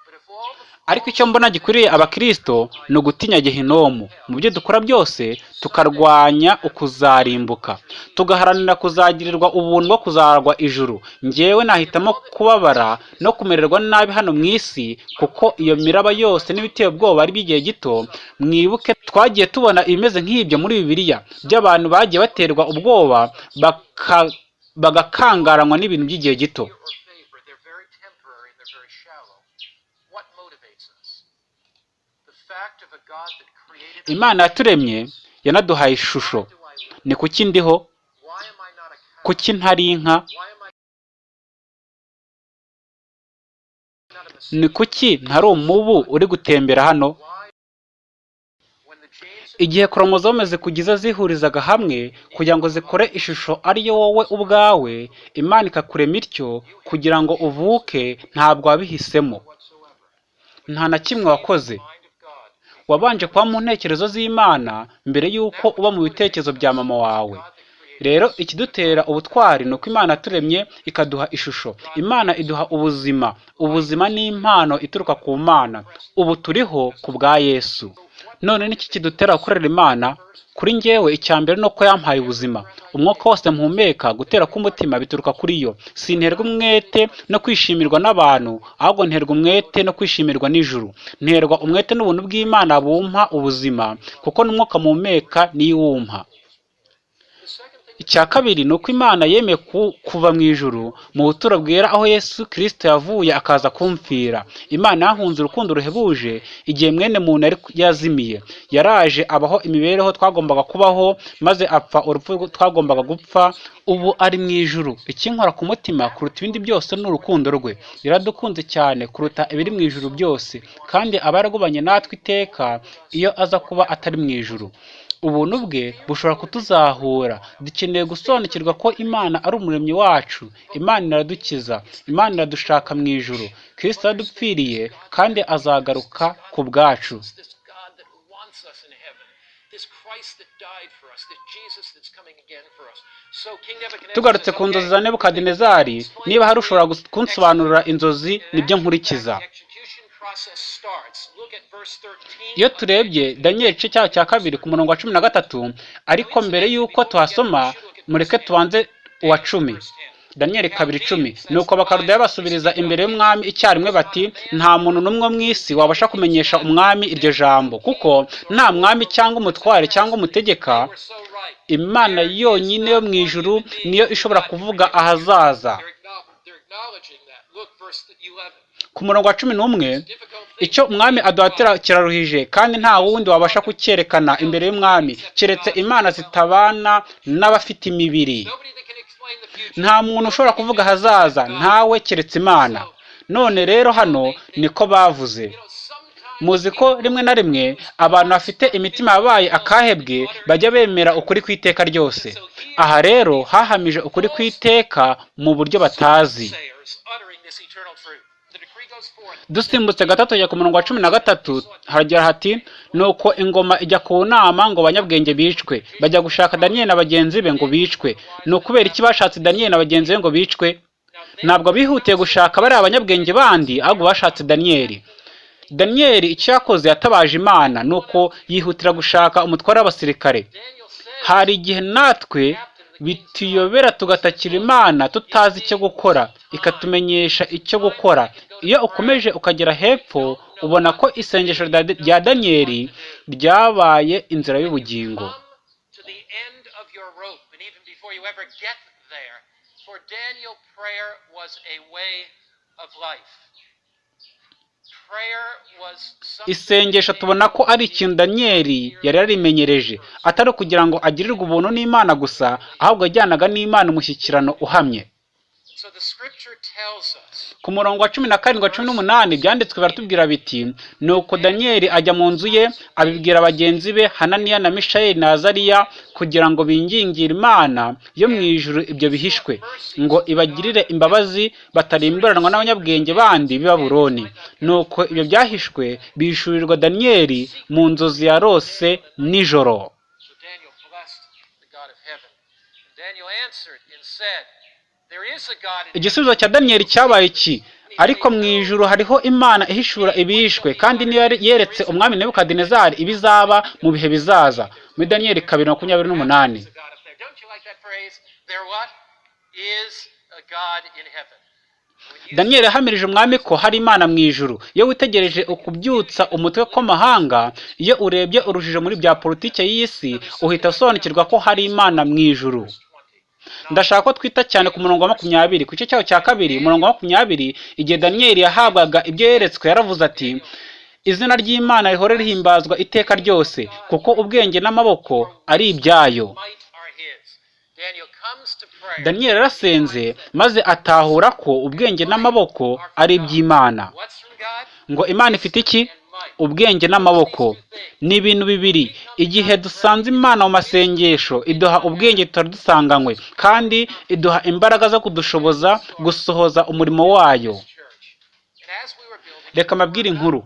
But if all the ariko icyo mbona gikwiriye abakristo ni ugutinya gehinomu. Mu byo dukora byose tukarwanya ukuzarimbuka. Tugaharanira kuzagirirwa ubuntu bwo kuzarwa ijuru. Njyewe nahitamo kubabara no kumererwa nabi hano mu isi kuko iyo miraba yose n'ibiteye ubwoba ari by'igihe gito mwibuke twagiye tubona ibimeze nk'ibyo muri bibiliya. By'abantu bagiye baterwa ubwoba baka- bagakangaranywa n'ibintu by'igihe gito fear or favor, they're very temporary and they're very shallow. What motivates us? The fact of a God that created us. Imana yaturemye yanaduhaye ishusho. Ni kuki ndiho? Kuki ntari inka? Ni kuki ntari umubu uri gutembera hano? Igihe koromozome zikugize zihurizaga hamwe kugira ngo zikore ishusho ariyo wowe ubwawe imana ikakurema ityo kugira ngo uvuke ntabwo wabihisemo. Nta na kimwe wakoze. Wabanje kuba mu ntekerezo z'imana mbere y'uko uba mu bitekerezo bya mama wawe. Rero ikidutera ubutwari ni uko imana yaturemye ikaduha ishusho. Imana iduha ubuzima. Ubuzima ni impano ituruka ku mana. Ubu turiho ku bwa yesu. None niki kidutera gukorera imana? Kuri njyewe icya mbere ni uko yampaye ubuzima. Umwuka wose mpumeka gutera k'umutima bituruka kuri yo. Sinterwa umwete no kwishimirwa n'abantu ahubwo nterwa umwete no kwishimirwa n'ijuru. Nterwa umwete n'ubuntu bw'imana bumpa ubuzima kuko n'umwuka mpumeka niyo iwumpa icya kabiri ni uko imana yemeye ku- kuva mu ijuru mu buturo bwera aho yesu kirisito yavuye akaza kumfira. Imana yahunze urukundo ruhebuje igihe mwene muntu yari yazimiye. Yaraje abaho imibereho twagombaga kubaho maze apfa urupfu twagombaga gupfa ubu ari mu ijuru. Ikinkora ku mutima kuruta ibindi byose ni urukundo rwe. Yaradukunze cyane kuruta ibiri mu ijuru byose kandi aba yaragubanye natwe iteka iyo aza kuba atari mu ijuru. Ubuntu bwe bushobora kutuzahura. Dukeneye gusobanukirwa ko imana ari umuremyi wacu. Imana iradukiza imana iradushaka mu ijuru. Kristo yaradupfiriye kandi azagaruka ku bwacu. Tugarutse ku nzozi "Okay, za nebukadinezari. Niba hari ushobora kunsobanurira inzozi ni byo nkurikiza. Iyo turebye daniyeli igice cyaho cya kabiri ku murongo wa cumi na gatatu ariko mbere y'uko tuhasoma mureke tubanze uwa cumi. Daniyeli kabiri icumi nuko bakarudayo basubiriza imbere y'umwami icyarimwe bati nta muntu n'umwe mu isi wabasha kumenyesha umwami iryo jambo kuko nta mwami cyangwa umutware cyangwa umutegeka imana yonyine yo mu ijuru niyo ishobora kuvuga ahazaza. They're, acknow- they're acknowledging that. Look, verse 11. ku murongo wa cumi n'umwe icyo umwami aduhatira kiraruhije kandi nta wundi wabasha kucyerekana imbere y'umwami keretse imana zitabana n'abafite imibiri nta muntu ushobora kuvuga ahazaza ntawe keretse imana none rero hano niko bavuze muzi ko rimwe na rimwe abantu bafite imitima yabaye akahebwe bajya bemera ukuri kw'iteka ryose aha rero hahamije ukuri kw'iteka mu buryo batazi dusimbutse gatatu ajya ku murongo wa cumi na gatatu. Haragira hati nuko ingoma ijya ku nama ngo abanyabwenge bicwe. Bajya gushaka daniyeli na bagenzi be ngo bicwe. Ni ukubera iki bashatse daniyeli na bagenzi be ngo bicwe? Ntabwo bihutiye gushaka bariya abanyabwenge bandi ahubwo bashatse daniyeli daniyeli icyo yakoze yatabaje imana nuko yihutira gushaka umutware w'abasirikare. Hari igihe natwe bituyobera tugatakira imana tutazi icyo gukora ikatumenyesha icyo gukora. Iyo ukomeje ukagera hepfo ubona ko isengesho rya- daniyeli ryabaye inzira y'ubugingo. Isengesho tubona ko ari ikintu daniyeli yari yarimenyereje. Atari ukugira ngo agirirwe ubuntu n'imana gusa ahubwo yajyanaga n'imana umushyikirano uhamye. Ku murongo wa cumi na karindwi cumi n'umunani byanditswe baratubwira biti nuko daniyeli ajya mu nzu ye abibwira bagenzi be hananiya na mishayeli na azariya kugira ngo bingingire imana yo mu ijuru ibyo bihishwe ngo ibagirire imbabazi batarimburanwa n'abanyabwenge bandi b'i babuloni. Nuko ibyo byahishwe bishurirwa daniyeli mu nzozi yarose nijoro. Igisubizo cya daniyeli cyabaye iki? Ariko mu ijuru hariho imana ihishura ibihishwe kandi niyo yeretse umwami nebukadinezari ibizaba mu bihe bizaza. Muri daniyeli kabiri makumyabiri n'umunani. Daniyeli yahamirije umwami ko hari imana mu ijuru. Iyo witegereje ukubyutsa umutwe kw'amahanga iyo urebye urujijo muri bya politiki y'isi uhita usobanukirwa ko hari imana mu ijuru. 20. Ndashaka ko twita cyane ku murongo wa makumyabiri. Ku gice cyawo cya kabiri umurongo wa makumyabiri igihe daniyeli yahabwaga ibyo yeretswe yaravuze ati izina ry'imana rihore rihimbazwa iteka ryose kuko ubwenge n'amaboko ari ibyayo. Daniyeli yarasenze maze atahura ko ubwenge n'amaboko ari iby'imana. Ngo imana ifite iki. Ubwenge n'amaboko ni ibintu bibiri. Igihe dusanze imana mu masengesho iduha ubwenge tutari dusanganywe kandi iduha imbaraga zo kudushoboza gusohoza umurimo wayo. Reka mbabwire inkuru.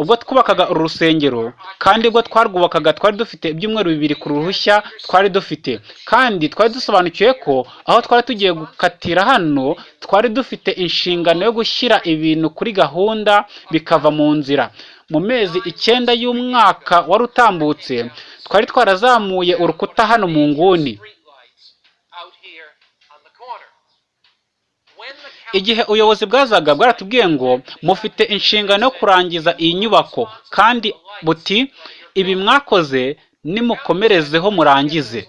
Ubwo twubakaga uru rusengero kandi ubwo twarwubakaga twari dufite ibyumweru bibiri ku ruhushya twari dufite. Kandi twari dusobanukiwe ko aho twari tugiye gukatira hano twari dufite inshingano yo gushyira ibintu kuri gahunda bikava mu nzira. Mu mezi icyenda y'umwaka wari utambutse twari twarazamuye urukuta hano mu nguni. Igihe ubuyobozi bwazaga bwaratubwiye ngo mufite inshingano yo kurangiza iyi nyubako. Kandi buti ibi mwakoze nimukomerezeho murangize.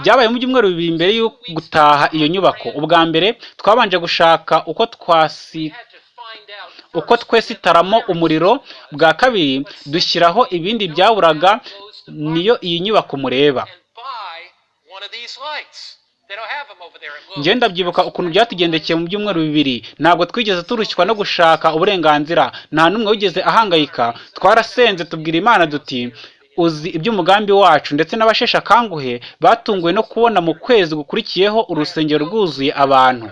Byabaye mu byumweru bibiri mbere yo gutaha iyo nyubako. Ubwa mbere twabanje gushaka uko twasi had to find out uko twesitaramo umuriro bwa kabiri dushyiraho ibindi byaburaga niyo iyi nyubako mureba. Njye ndabyibuka ukuntu byatugendekeye mu byumweru bibiri. Ntabwo twigeze turushywa no gushaka uburenganzira. Nta n'umwe wigeze ahangayika. Twarasenze tubwira imana duti uzi iby'umugambi wacu. Ndetse n'abasheshe akanguhe batunguwe no kubona mu kwezi gukurikiyeho urusengero rwuzuye abantu.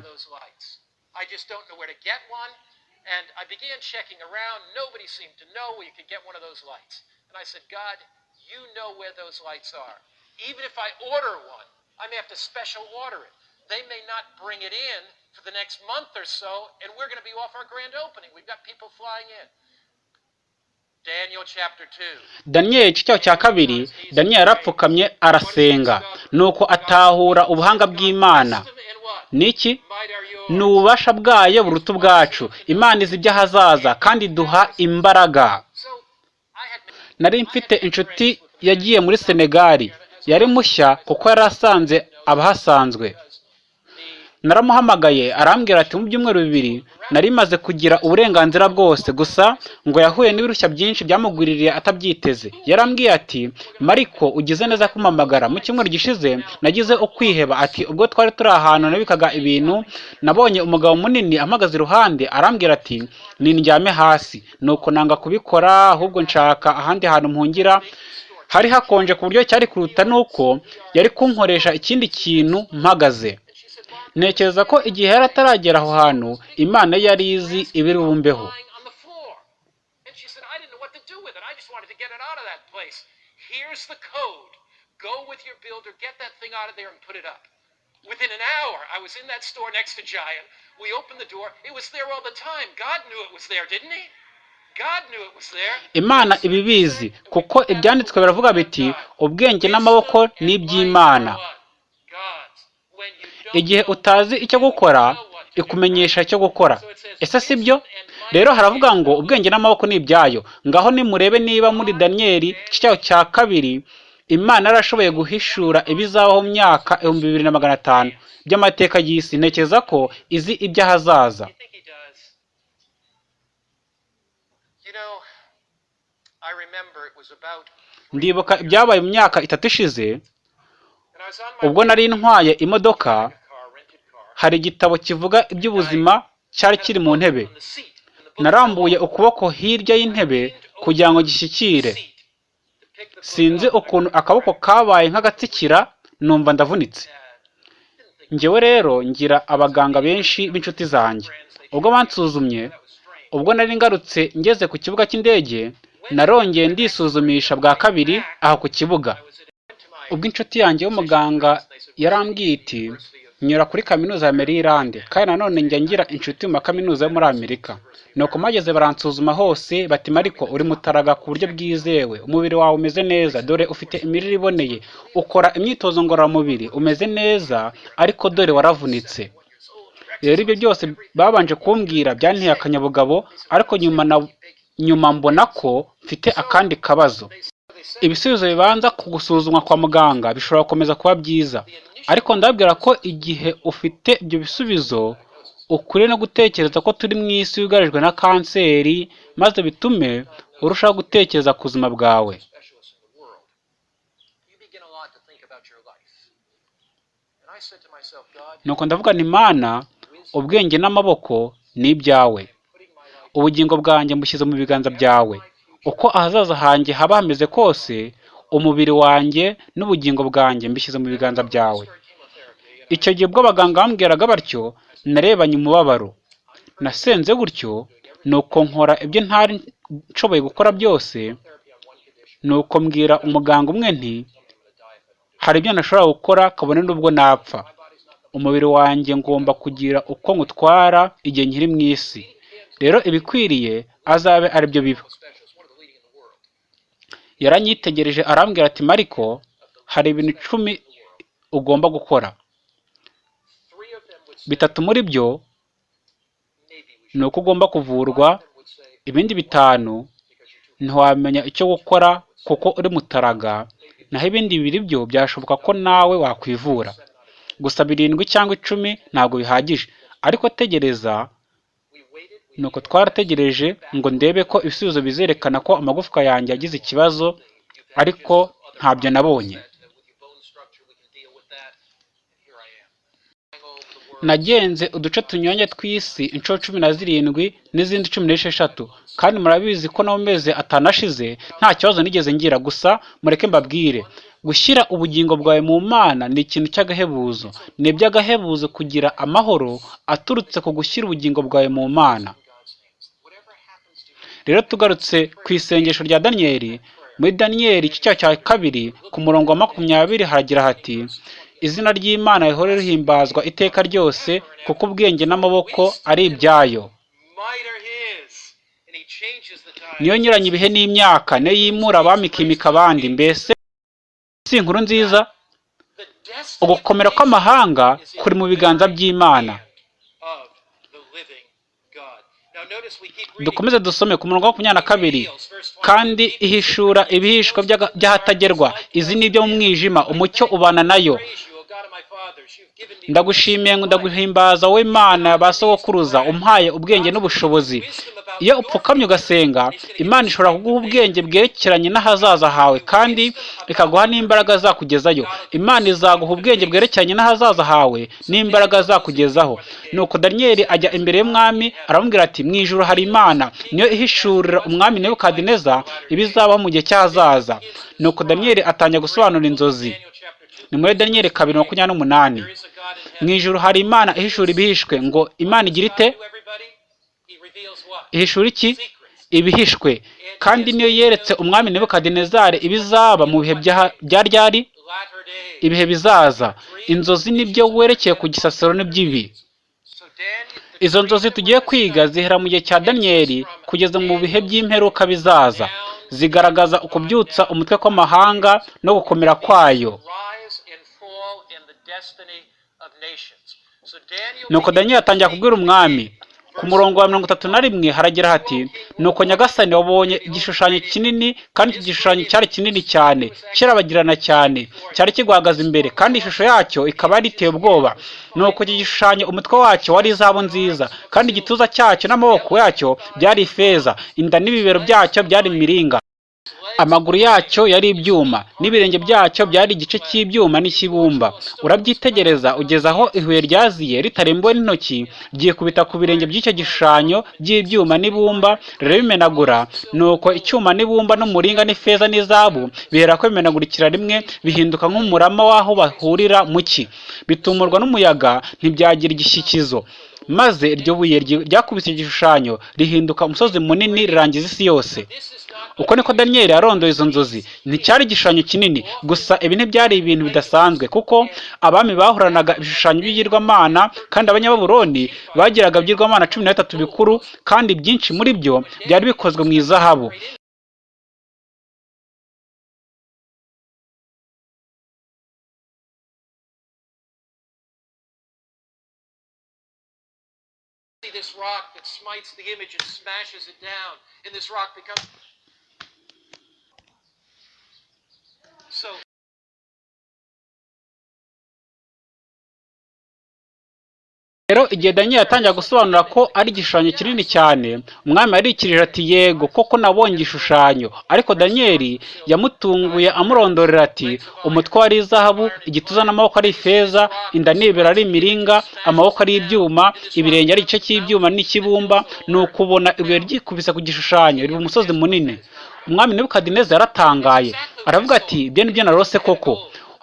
And I began checking around. Nobody seemed to know where you could get one of those lights. And I said, God, you know where those lights are. Even if I order one, I may have to special order it. They may not bring it in for the next month or so, and we're going to be off our grand opening. We've got people flying in. Daniel chapter 2. daniyeli igice cya kabiri daniyeli yarapfukamye arasenga. Nuko atahura ubuhanga bw'imana. What? ni ububasha bwayo buruta ubwacu. Imana izi iby'ahazaza kandi iduha imbaraga. Nari mfite inshuti yagiye muri senegali. Yari mushya kuko yari asanze abahasanzwe. Naramuhamagaye arambwira ati mu byumweru bibiri nari maze kugira uburenganzira bwose. Gusa ngo yahuye n'ibirushya byinshi byamugwiririye atabyiteze. Yarambwiye ati mariko ugize neza kumpamagara. Mu cyumweru gishize nagize ukwiheba. Ati ubwo twari turi ahantu nabikaga ibintu nabonye umugabo munini ampagaze iruhande arambwira ati nindyame hasi nuko nanga kubikora ahubwo nshaka ahandi hantu mpungira hari hakonje ku buryo cyari kuruta nuko yari kunkoresha ikindi kintu mpagaze. Ntekereza ko igihe yari ataragera aho hantu imana yari izi ibiri bumbeho. Within an hour, I was in that store next to Giant. We opened the door. It was there all the time. God knew it was there, didn't he? God knew it was there. imana ibibizi kuko ibyanditswe biravuga biti ubwenge n'amaboko ni iby'imana God's. When you don't igihe utazi icyo gukora ikumenyesha icyo gukora. Ese si byo? Rero haravuga ngo ubwenge n'amaboko ni ibyayo. Ngaho nimurebe niba muri daniyeli igice cyaho cya kabiri imana yarashoboye guhishura ibizabaho mu myaka ibihumbi bibiri na magana atanu by'amateka y'isi. Ntekereza ko izi iby'ahazaza ndibuka ibyabaye mu myaka itatu ishize ubwo nari ntwaye imodoka. Hari igitabo kivuga iby'ubuzima cyari kiri mu ntebe. Narambuye ukuboko hirya y'intebe kugira ngo gishyikire. Sinzi ukuntu akaboko kabaye nk'agatsikira numva ndavunitse. Njyewe rero ngira abaganga benshi b'inshuti zanjye. Ubwo bansuzumye ubwo nari ngarutse ngeze ku kibuga cy'indege narongeye ndisuzumisha bwa kabiri aho ku kibuga. Ubwo inshuti yanjye y'umuganga yarambwiye iti nyura kuri kaminuza ya Maryland. Kandi nanone njya ngira inshuti mu makaminuza yo muri Amerika. Nuko mageze baransuzuma hose bati mariko uri mutaraga ku buryo bwizewe. Umubiri wawe umeze neza dore ufite imirire iboneye. Ukora imyitozo ngororamubiri umeze neza ariko dore waravunitse. Rero ibyo byose babanje kumbwira byanteye akanyabugabo ariko nyuma na nyuma mbona ko mfite akandi kabazo. Ibisubizo bibanza ku gusuzumwa kwa muganga bishobora gukomeza kuba byiza. Ariko ndababwira ko igihe ufite ibyo bisubizo ukwiriye no gutekereza ko turi mu isi yugarijwe na kanseri maze bitume urushaho gutekereza ku buzima bwawe. Nuko ndavuga nti mana ubwenge n'amaboko ni ibyawe. Ubugingo bwanjye mbushyize mu biganza byawe. Uko ahazaza hanjye haba hameze kose umubiri wanjye n'ubugingo bwanjye mbishyize mu biganza byawe. Icyo gihe ubwo abaganga bambwiraga batyo narebanye umubabaro. Nasenze gutyo nuko nkora ibyo ntari nshoboye gukora byose nuko mbwira umuganga umwe nti hari ibyo ntashobora gukora kabone n'ubwo napfa. Umubiri wanjye ngomba kugira uko ngutwara igihe nkiri mu isi. Rero ibikwiriye azabe ari byo biba specialist, one of the leading in the world. Yaranyitegereje arambwira ati mariko hari ibintu icumi ugomba gukora. Bitatu muri byo ni uko ugomba kuvurwa ibindi bitanu ntiwamenya icyo gukora kuko uri mutaraga naho ibindi bibiri byo byashoboka ko nawe wakwivura. Gusa birindwi cyangwa icumi ntabwo bihagije. Ariko tegereza nuko twarategereje ngo ndebe ko ibisubizo bizerekana ko amagufwa yanjye yagize ikibazo ariko ntabyo nabonye. Nagenze uduce tunyuranye tw'isi inshuro cumi na zirindwi n'izindi cumi n'esheshatu. Kandi murabizi ko no mu mezi nta kibazo nigeze ngira. Gusa mureke mbabwire gushyira ubugingo bwawe mu mana ni ikintu cy'agahebuzo. Ni iby'agahebuzo kugira amahoro aturutse ku gushyira ubugingo bwawe mu mana God's hands. Whatever happens to you, rero tugarutse ku isengesho rya daniyeli muri daniyeli igice cya kabiri ku murongo wa makumyabiri haragira hati izina ry'imana rihore rihimbazwa iteka ryose kuko ubwenge n'amaboko ari ibyayo. Niyo nyuranye ibihe n'imyaka niyo yimura abami ikimika abandi. Mbese si inkuru nziza? Ugukomera kw'amahanga kuri mu biganza by'imana hand of the living God. Now notice we keep reading. Dukomeze dusome ku murongo wa makumyabiri na kabiri. kandi ihishura ibihishwa by'ahatagerwa. Izi ni ibyo mu mwijima. Umucyo ubana na yo. Ndagushimiye ndaguhimbaza wowe mana ba sogokuruza umpaye ubwenge n'ubushobozi. Iyo upfukamye ugasenga imana ishobora kuguha ubwenge bwerekeranye n'ahazaza hawe kandi ikaguha n'imbaraga zakugezayo. Imana izaguha ubwenge bwerekeranye n'ahazaza hawe n'imbaraga zakugezaho. Nuko daniyeli ajya imbere y'umwami aramubwira ati mu ijuru hari imana niyo ihishurira umwami nebukadineza ibizabaho mu gihe cy'ahazaza. Nuko daniyeli atangira gusobanura inzozi. Daniel chapter 2. Ni muri daniyeli kabiri makumyabiri n'umunani mu ijuru hari imana ihishura ibihishwe ngo imana igira ite? Ihishura iki? Ibihishwe. Kandi niyo yeretse umwami nebukadinezari ibizaba mu bihe bya ryari ibihe bizaza. Inzozi ni byo werekeye ku gisasiro n'iby'ibi izo nzozi tugiye kwiga zihera mu gihe cya daniyeli kugeza mu bihe by'imperuka bizaza. Zigaragaza ukubyutsa umutwe kw'amahanga no gukomera kwayo rise and fall in the destiny of nations. So Daniel nuko daniyeli atangira kubwira umwami ku murongo wa mirongo itatu na rimwe haragira hati nuko nyagasani wabonye igishushanyo kinini kandi icyo gishushanyo cyari kinini cyane kirabagirana cyane cyari kiguhagaze imbere kandi ishusho yacyo ikaba yari iteye ubwoba. Nuko iki gishushanyo umutwe wacyo wari izahabu nziza kandi igituza cyacyo n'amaboko yacyo byari ifeza inda n'ibibero byacyo byari imiringa. Amaguru yacyo yari ibyuma n'ibirenge byacyo byari igice cy'ibyuma n'ikibumba. Urabyitegereza ugeze aho ibuye ryaziye ritarembuwe n'intoki ryikubita ku birenge by'icyo gishushanyo by'ibyuma n'ibumba rirabimenagura nuko icyuma n'ibumba n'umuringa n'ifeza n'izabu bihera ko bimenagurikira rimwe bihinduka nk'umurama w'aho bahurira mu cyi bitumurwa n'umuyaga ntibyagira igishyikizo maze iryo buye ryakubise igishushanyo rihinduka umusozi munini rirangiza isi yose. Uko niko daniyeli yarondoye izo nzozi. Nticyari igishushanyo kinini gusa ibi ntibyari ibintu bidasanzwe kuko abami bahoranaga ibishushanyo by'ibigirwamana kandi abanyababuroni bagiraga ibigirwamana cumi na bitatu bikuru kandi byinshi muri byo byari bikozwe mu izahabu. Rock that smites the image and smashes it down, and this rock becomes. Rero igihe daniyeli yatangira gusobanura ko ari igishushanyo kinini cyane umwami yarikirije ati yego koko nabonye igishushanyo. Ariko daniyeli yamutunguye amurondorera ati umutwe wari izahabu igituza n'amaboko ari ifeza inda n'ibibero ari imiringa amaboko ari ibyuma ibirenge ari igice cy'ibyuma n'ikibumba ni ukubona ibuye ryikubise ku gishushanyo riba umusozi munini. Umwami nebukadineza yaratangaye aravuga ati ibyo ni byo narose koko.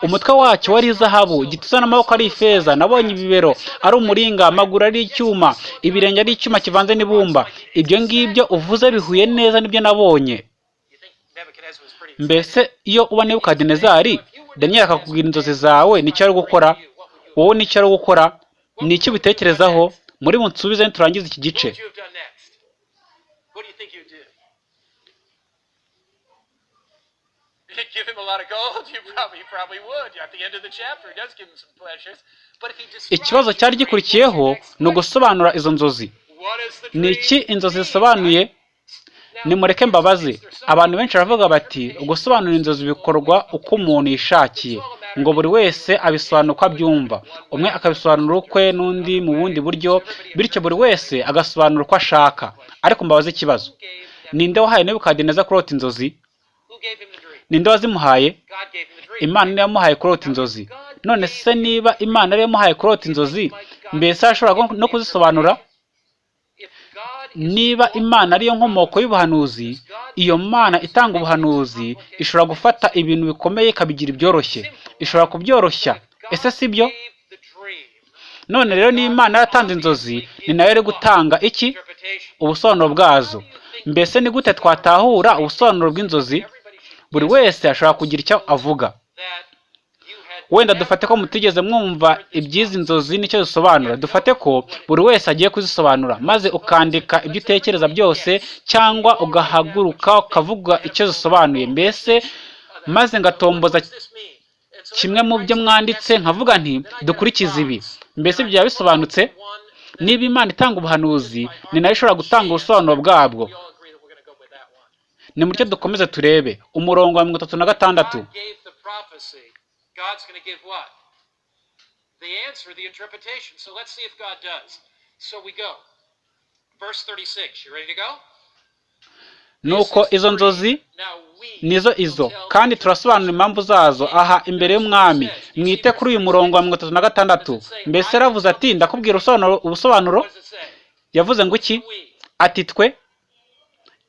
Umutwe wacyo wari izahabu igituza n'amaboko ari ifeza nabonye ibibero ari umuringa amaguru ari icyuma ibirenge ari icyuma kivanze n'ibumba. Ibyo ngibyo uvuze bihuye neza n'ibyo nabonye. Mbese iyo uba nebukadinezari daniyeli akakubwira inzozi zawe ni cyo ari gukora? Wowe ni cyo ari gukora? Ni icyo ubitekerezaho? Muri bunsubize niturangiza iki gice What would you have done next? What do you think you'd do? You'd give him a lot of gold? You probably, you probably would. At the end of the chapter, he does give him some pleasures. But if he ikibazo cyari gikurikiyeho ni ugusobanura izo nzozi. ni iki inzozi zisobanuye nimureke mbabaze. abantu benshi baravuga bati ugusobanura inzozi bikorwa uko umuntu yishakiye. Ngo buri wese abisobanura uko abyumva. umwe akabisobanura ukwe n'undi mu bundi buryo bityo buri wese agasobanura uko ashaka. ariko mbabaze ikibazo. Ninde wahaye nebukadineza kurota inzozi? Ninde wazimuhaye? Imana niyo yamuhaye kurota inzozi. None se niba imana ariyo yamuhaye kurota inzozi mbese arashobora no kuzisobanura? Niba imana ariyo nkomoko y'ubuhanuzi iyo mana itanga ubuhanuzi ishobora gufata ibintu bikomeye ikabigira ibyoroshye. Ishobora kubyoroshya. Ese si byo? None rero niba imana yaratanze inzozi ni na yo iri gutanga iki? Ubusobanuro bwazo. Mbese ni gute twatahura ubusobanuro bw'inzozi? Buri wese ashobora kugira icyo avuga. Wenda dufate ko mutigeze mwumva iby'izi nzozi ni cyo zisobanura dufate ko buri wese agiye kuzisobanura maze ukandika ibyo utekereza byose cyangwa ugahaguruka ukavuga icyo zisobanuye. Mbese maze ngatomboza kimwe mu byo mwanditse nkavuga nti dukurikize ibi. Mbese byaba bisobanutse niba imana itanga ubuhanuzi ni na yo ishobora gutanga ubusobanuro bwabwo we all agree that we're going to go with that ni mucyo dukomeze turebe umurongo wa mirongo itatu na gatandatu God gave the prophecy. God's going to give what? The answer, the interpretation. So let's see if God does. So we go. Verse 36. You ready to go? nuko izo nzozi nizo izo kandi turasobanura impamvu zazo aha imbere y'umwami mwite kuri uyu murongo wa mirongo itatu na gatandatu mbese yaravuze ati ndakubwira ubusobanuro yavuze ngo iki ati twe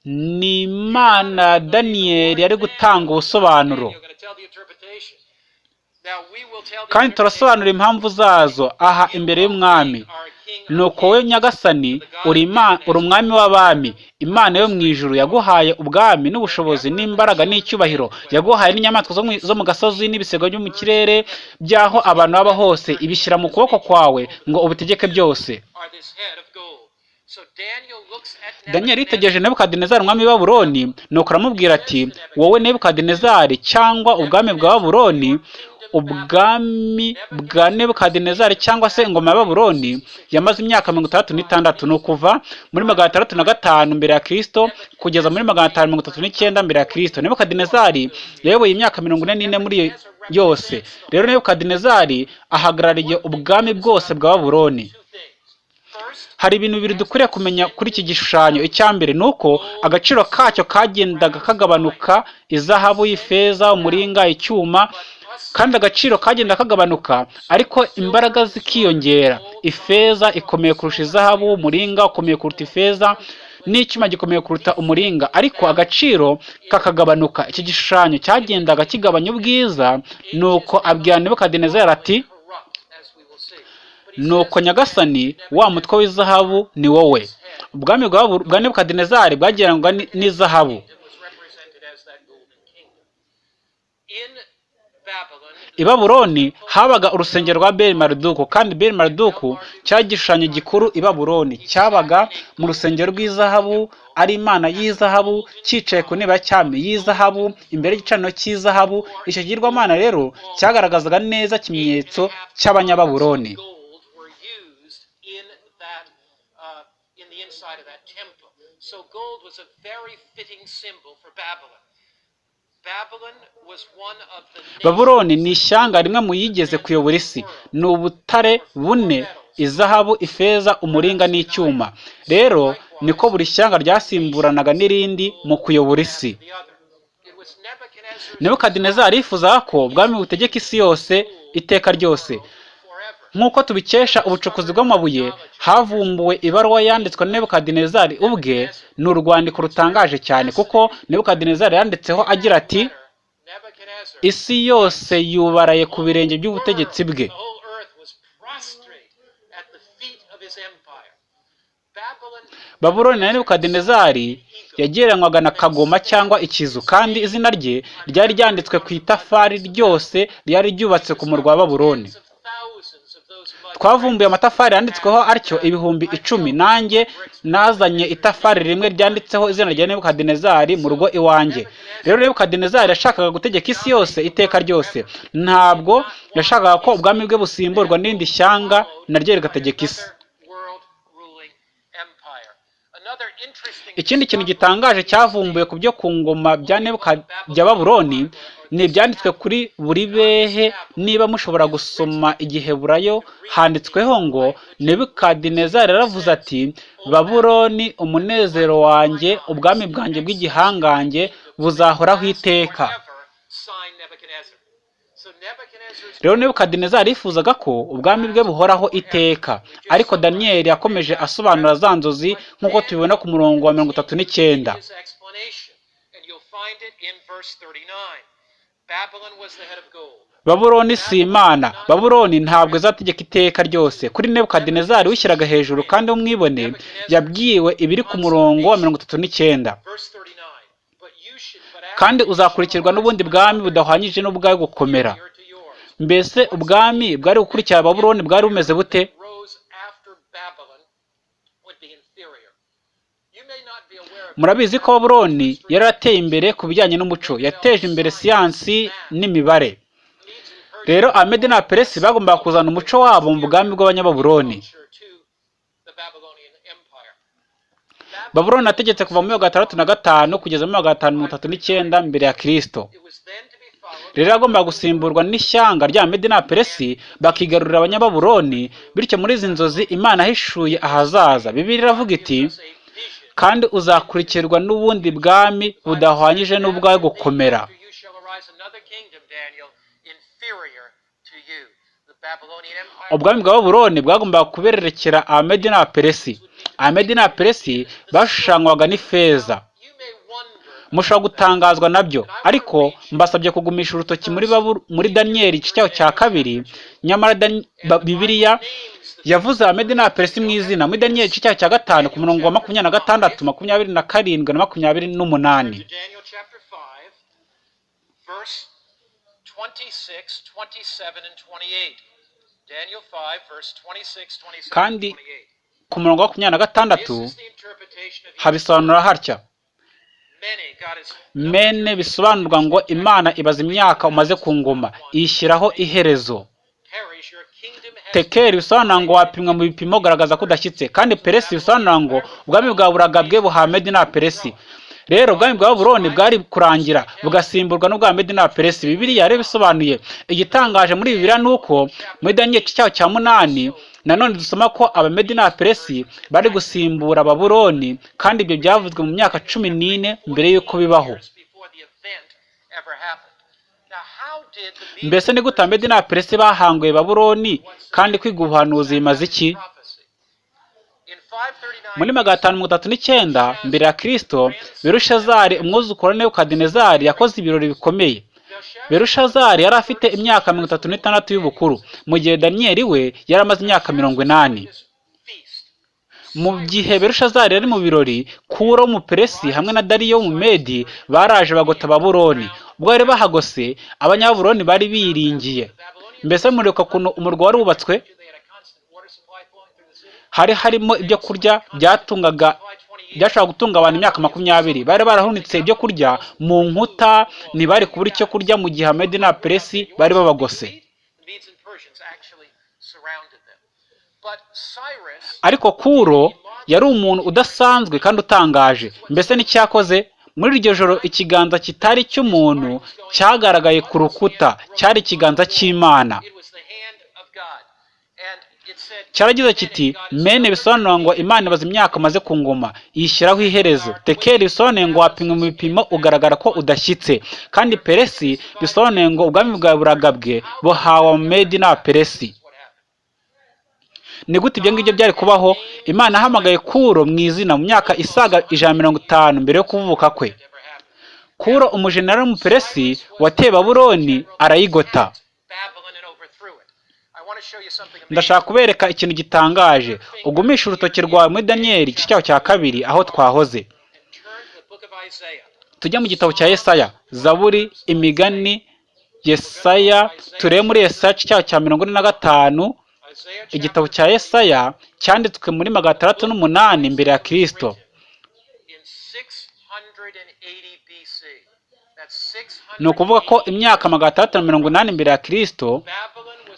ni imana ya daniyeli yari gutanga ubusobanuro. Kandi turasobanura impamvu zazo. Aha imbere y'umwami. Of nuko we nyagasani uri umwami w'abami. Imana yo mu ijuru yaguhaye ubwami n'ubushobozi n'imbaraga n'icyubahiro. Yaguhaye n'inyamaswa zo mu- gasozi n'ibisigo byo mu kirere by'aho abantu baba hose ibishyira mu kuboko kwawe ngo ubutegeke byose. Daniyeli yitegereje nebukadinezari umwami w'i nuko aramubwira ati wowe nebukadinezari cyangwa ubwami bwa babuloni ubwami bwa nebukadinezari cyangwa se ingoma ya babuloni yamaze imyaka mirongo itandatu n'itandatu ni ukuva muri magana atandatu na gatanu mbere ya kristo kugeza muri magana atanu mirongo itatu n'icyenda mbere ya kristo. Nebukadinezari yayoboye imyaka mirongo ine n'ine muri yo yose. Rero nebukadinezari ahagarariye ubwami bwose bwa. First, hari ibintu bibiri dukwiriye kumenya kuri iki gishushanyo. Icya mbere ni uko agaciro kacyo kagendaga kagabanuka izahabu ifeza umuringa icyuma kandi agaciro kagenda kagabanuka ariko imbaraga zikiyongera. Ifeza ikomeye kurusha izahabu umuringa ukomeye kuruta ifeza n'icyuma gikomeye kuruta umuringa. Ariko agaciro kakagabanuka. Iki gishushanyo cyagendaga kigabanya ubwiza nuko abwira nebukadinezari ati corrupt, as we will see. But he nuko nyagasani wa mutwe w'izahabu ni wowe. Ubwami bwa nebukadinezari bwagereranywaga ni- n'izahabu i babuloni habaga urusengero rwa beli mariduku kandi beli mariduku cyari igishushanyo gikuru i babuloni. Cyabaga mu rusengero rw'izahabu ari imana y'izahabu cyicaye ku ntebe ya cyami y'izahabu imbere y'igicaniro cy'izahabu. Icyo kigirwamana rero cyagaragazaga neza ikimenyetso cy'abanyababuloni gold were used in that uh, in the inside of that temple. So gold was a very fitting symbol for Babylon. Babuloni ni ishyanga rimwe mu yigeze kuyobora isi ni ubutare bune izahabu ifeza umuringa n'icyuma rero niko buri shyanga ryasimburanaga n'irindi mu kuyobora isi nebukadinezari yifuzaga ko ubwami butegeka isi yose iteka ryose. Nk'uko tubikesha ubucukuzi bw'amabuye havumbuwe ibaruwa yanditswe na nebukadinezari ubwe ni urwandiko rutangaje cyane kuko nebukadinezari yanditseho agira ati isi yose yubaraye ku birenge by'ubutegetsi bwe. Babuloni na nebukadinezari yagereranywaga na kagoma cyangwa ikizu kandi izina rye ryari ryanditswe ku itafari ryose ryari ryubatse ku murwa wa babuloni of thousands of those mud twavumbuye amatafari yanditsweho atyo ibihumbi icumi. Nanjye nazanye itafari rimwe ryanditseho izina rya nebukadinezari mu rugo iwanjye. Rero nebukadinezari yashakaga gutegeka isi yose iteka ryose. Ntabwo yashakaga ko ubwami bwe busimburwa n'irindi shyanga naryo rigategeka isi world ruling empire. Another interesting ikindi kintu gitangaje cyavumbuwe ku byo ku ngoma bya Nebuka- bya babuloni ni ibyanditswe kuri buri behe niba mushobora gusoma igiheburayo handitsweho ngo nebukadinezari yaravuze ati babuloni umunezero wanjye ubwami bwanjye bw'igihangange buzahoraho iteka forever sign Nebuchadnezzar. So Nebuchadnezzar's rero nebukadinezari yifuzaga ko ubwami bwe buhoraho iteka ariko daniyeli yakomeje asobanura za nzozi nk'uko tubibona ku murongo wa mirongo itatu n'icyenda his explanation, and you'll find it in verse 39. Babylon was the head of gold. babuloni si imana babuloni ntabwo izategeka iteka ryose kuri nebukadinezari wishyiraga hejuru kandi umwibone yabwiwe ibiri ku murongo wa mirongo itatu n'icyenda Verse 39. But you should, but after kandi uzakurikirwa n'ubundi bwami budahwanyije n'ubwawe gukomera. Mbese ubwami bwari gukurikira babuloni bwari bumeze bute? Murabizi ko babuloni yari yarateye imbere ku bijyanye n'umuco. Yateje imbere siyansi n'imibare. Rero amedi na peresi bagombaga kuzana umuco wabo mu bwami bw'abanyababuloni babuloni yategetse kuva muri magana atandatu na gatanu kugeza muri magana atanu mirongo itatu n'icyenda mbere ya kirisito It was then to be followed rero yagombaga gusimburwa n'ishyanga rya medi na peresi bakigarurira abanyababuloni bityo muri izi nzozi imana yahishuye ahazaza. Bibiri iravuga iti kandi uzakurikirwa n'ubundi bwami budahwanyije n'ubwawe gukomera. Ubwami bwa babuloni bwagombaga kubererekera amedi na peresi amedi na peresi bashushanywaga n'ifeza. Mushobora gutangazwa na byo. Ariko mbasabye kugumisha urutoki muri muri daniyeli igice cyaho cya kabiri. Nyamara bibiliya yavuze amedi na peresi mu izina. Muri daniyeli igice cyaho cya gatanu ku murongo wa makumyabiri na gatandatu makumyabiri na karindwi na makumyabiri n'umunani. To Daniel chapter 5, verse 26, 27, and 28. Daniel 5, verse 26, 27, Kandi- and 28. ku murongo wa makumyabiri na gatandatu habisobanura hatya mene bisobanurwa ngo imana ibaza imyaka umaze ku ngoma iyishyiraho iherezo. Tekeri bisobanura ngo wapimwa mu bipimo ugaragaza ko udashyitse. Kandi peresi bisobanura ngo ubwami bwa buragabwe buhawe medi na peresi. Rero ubwami bwa buroni bwari kurangira bugasimburwa n'ubwa medi na peresi. Bibiliya rero bisobanuye igitangaje muri bibiliya ni uko muri daniyeli cyaho cya munani nanone dusoma ko abamedi na peresi bari gusimbura ababuroni kandi ibyo byavuzwe mu myaka cumi n'ine mbere y'uko bibaho mbese ni gute abamedi na peresi bahanguye baburoni kandi kwiga ubuhanuzi bimaze iki prophecy? In 539 muri magana atanu mirongo itatu n'icyenda mbere ya kristo berushazari umwuzukuru wa yakoze ibirori bikomeye berushazari yari afite imyaka mirongo itatu n'itandatu y'ubukuru. Mu gihe daniyeli we yari amaze imyaka mirongo inani. Mu gihe berushazari yari mu birori kuro w'umuperesi hamwe na dariyo w'umumedi baraje bagota baburoni ubwo bari bahagose abanyaburoni bari biringiye. Mbese muribuka ukuntu umurwa wari wubatswe? Hari harimo ibyo kurya byatungaga byashobora gutunga abantu imyaka makumyabiri. Bari barahunitse ibyo kurya mu nkuta ntibari kubura icyo kurya mu gihe amedi na peresi bari babagose. Ariko kuro yari umuntu udasanzwe kandi utangaje. Mbese n'icyakoze? Muri iryo joro ikiganza kitari icy'umuntu cyagaragaye ku rukuta. Cyari ikiganza cy'imana it was the hand of God. And it said cyaragize kiti mene bisobanura ngo imana ibaza imyaka amaze ku ngoma yishyiraho iherezo. Tekeri bisobanuye ngo wapimwe mu bipimo ugaragara ko udashyitse. Kandi peresi bisobanuye ngo ubwami bwa buragabwe buhawe amedi na peresi what happened. ni gute ibyo ngibyo byari kubaho? Imana yahamagaye kuro mu izina mu myaka isaga ijana na mirongo itanu mbere yo kuvuka kwe. Kuro umujenerali w'umuperesi wateye baburoni arayigota. Ndashaka kubereka ikintu gitangaje. Ugumisha urutoki rwawe muri daniyeli igice cyaho cya kabiri aho twahoze. Tujye mu gitabo cya yesaya. Zaburi imigani yesaya turebe muri yesaya cyaho cya mirongo ine na gatanu. Igitabo cya yesaya cyanditswe muri magana atandatu n'umunani mbere ya kirisito in 680 BC. That's 600 ni ukuvuga ko imyaka magana atandatu na mirongo inani mbere ya kirisito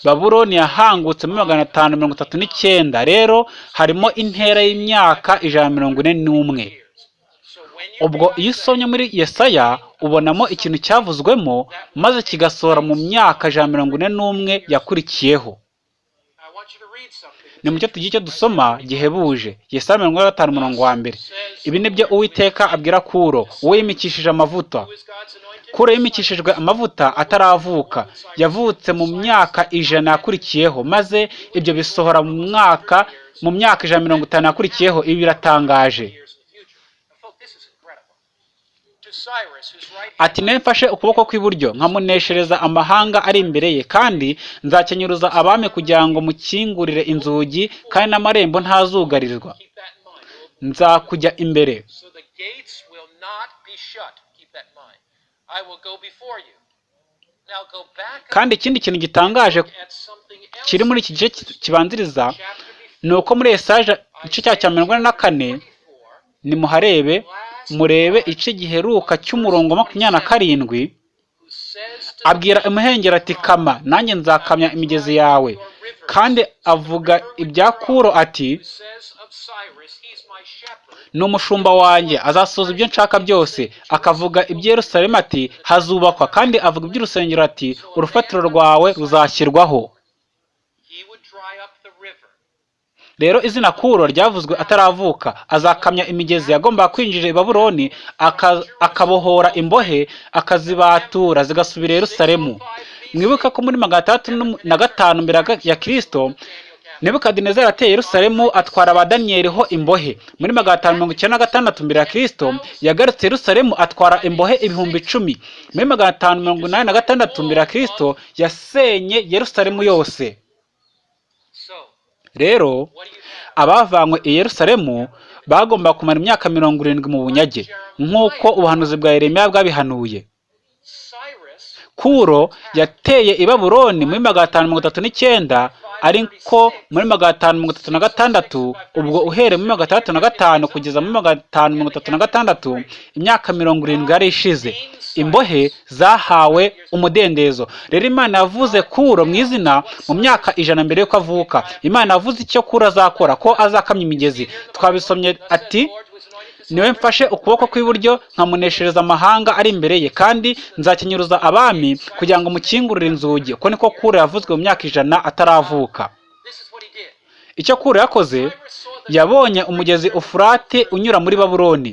babuloni yahangutse muri magana atanu mirongo itatu n'icyenda. Rero harimo intera y'imyaka ijana na mirongo ine n'umwe. Ubwo iyo usomye muri yesaya ubonamo ikintu cyavuzwemo maze kigasohora mu myaka ijana na mirongo ine n'umwe yakurikiyeho. Ni mucyo tugiye icyo dusoma gihebuje. Yesaya mirongo ine na gatanu umurongo wa mbere. Ibi ni byo uwiteka abwira kuro uwo yimikishije amavuta. Kuro yimikishijwe amavuta ataravuka. Yavutse mu myaka ijana yakurikiyeho maze ibyo bisohora mu mwaka mu myaka ijana na mirongo itanu yakurikiyeho ibi biratangaje. Ati mfashe ukuboko kw'iburyo nkamuneshereza amahanga ari imbere ye kandi nzakenyuruza abami kugira ngo mukingurire inzugi kandi n'amarembo ntazugarirwa nzakujya imbere. Kandi ikindi kintu gitangaje kiri muri iki gice ki- kibanziriza ni uko muri esaje igice cya cya mirongo ine na kane 24, nimuharebe murebe igice giheruka cy'umurongo makumyabiri na karindwi abwira imuhengeri ati kama nanjye nzakamya imigezi yawe. kandi avuga ibya kuro ati umushumba wanjye azasohoza ibyo nshaka byose. Akavuga iby'i Yerusalemu ati hazubakwa kandi avuga iby'urusengero ati urufatiro rwawe ruzashyirwaho. Rero izina kuro ryavuzwe ataravuka. Azakamya imigezi yagombaga kwinjira i babuloni aka- akabohora imbohe akazibatura zigasubira i Yerusalemu. Mwibuke ko muri magana atandatu na gatanu mbere ya kirisito nebukadinezari ateye Yerusalemu atwara ba daniyeli ho imbohe. Muri magana atanu mirongo icyenda na gatandatu mbere ya kirisito yagarutse Yerusalemu atwara imbohe ibihumbi icumi. Muri magana atanu mirongo inani na gatandatu mbere ya kirisito yasenye Yerusalemu yose. Rero abavanywe i Yerusalemu bagombaga kumara imyaka mirongo irindwi mu bunyage nk'uko ubuhanuzi bwa Yeremiya bwabihanuye. Kuro yateye i babuloni muri magana atanu mirongo itatu n'icyenda ariko muri magana atanu mirongo itatu na gatandatu ubwo uhereye muri magana atandatu na gatanu kugeza muri magana atanu mirongo itatu na gatandatu imyaka mirongo irindwi yari ishize. Imbohe zahawe umudendezo. Rero imana yavuze kuro mu izina mu myaka ijana mbere y'uko avuka. Imana yavuze icyo kuro azakora ko azakamya imigezi. Twabisomye ati ni we mfashe ukuboko kw'iburyo nkamuneshereza amahanga ari imbere ye. Kandi nzakenyuruza abami kugira ngo mukingurire inzugi. Uko niko kuro yavuzwe mu myaka ijana ataravuka. Icyo kuro yakoze yabonye umugezi ufurate unyura muri babuloni.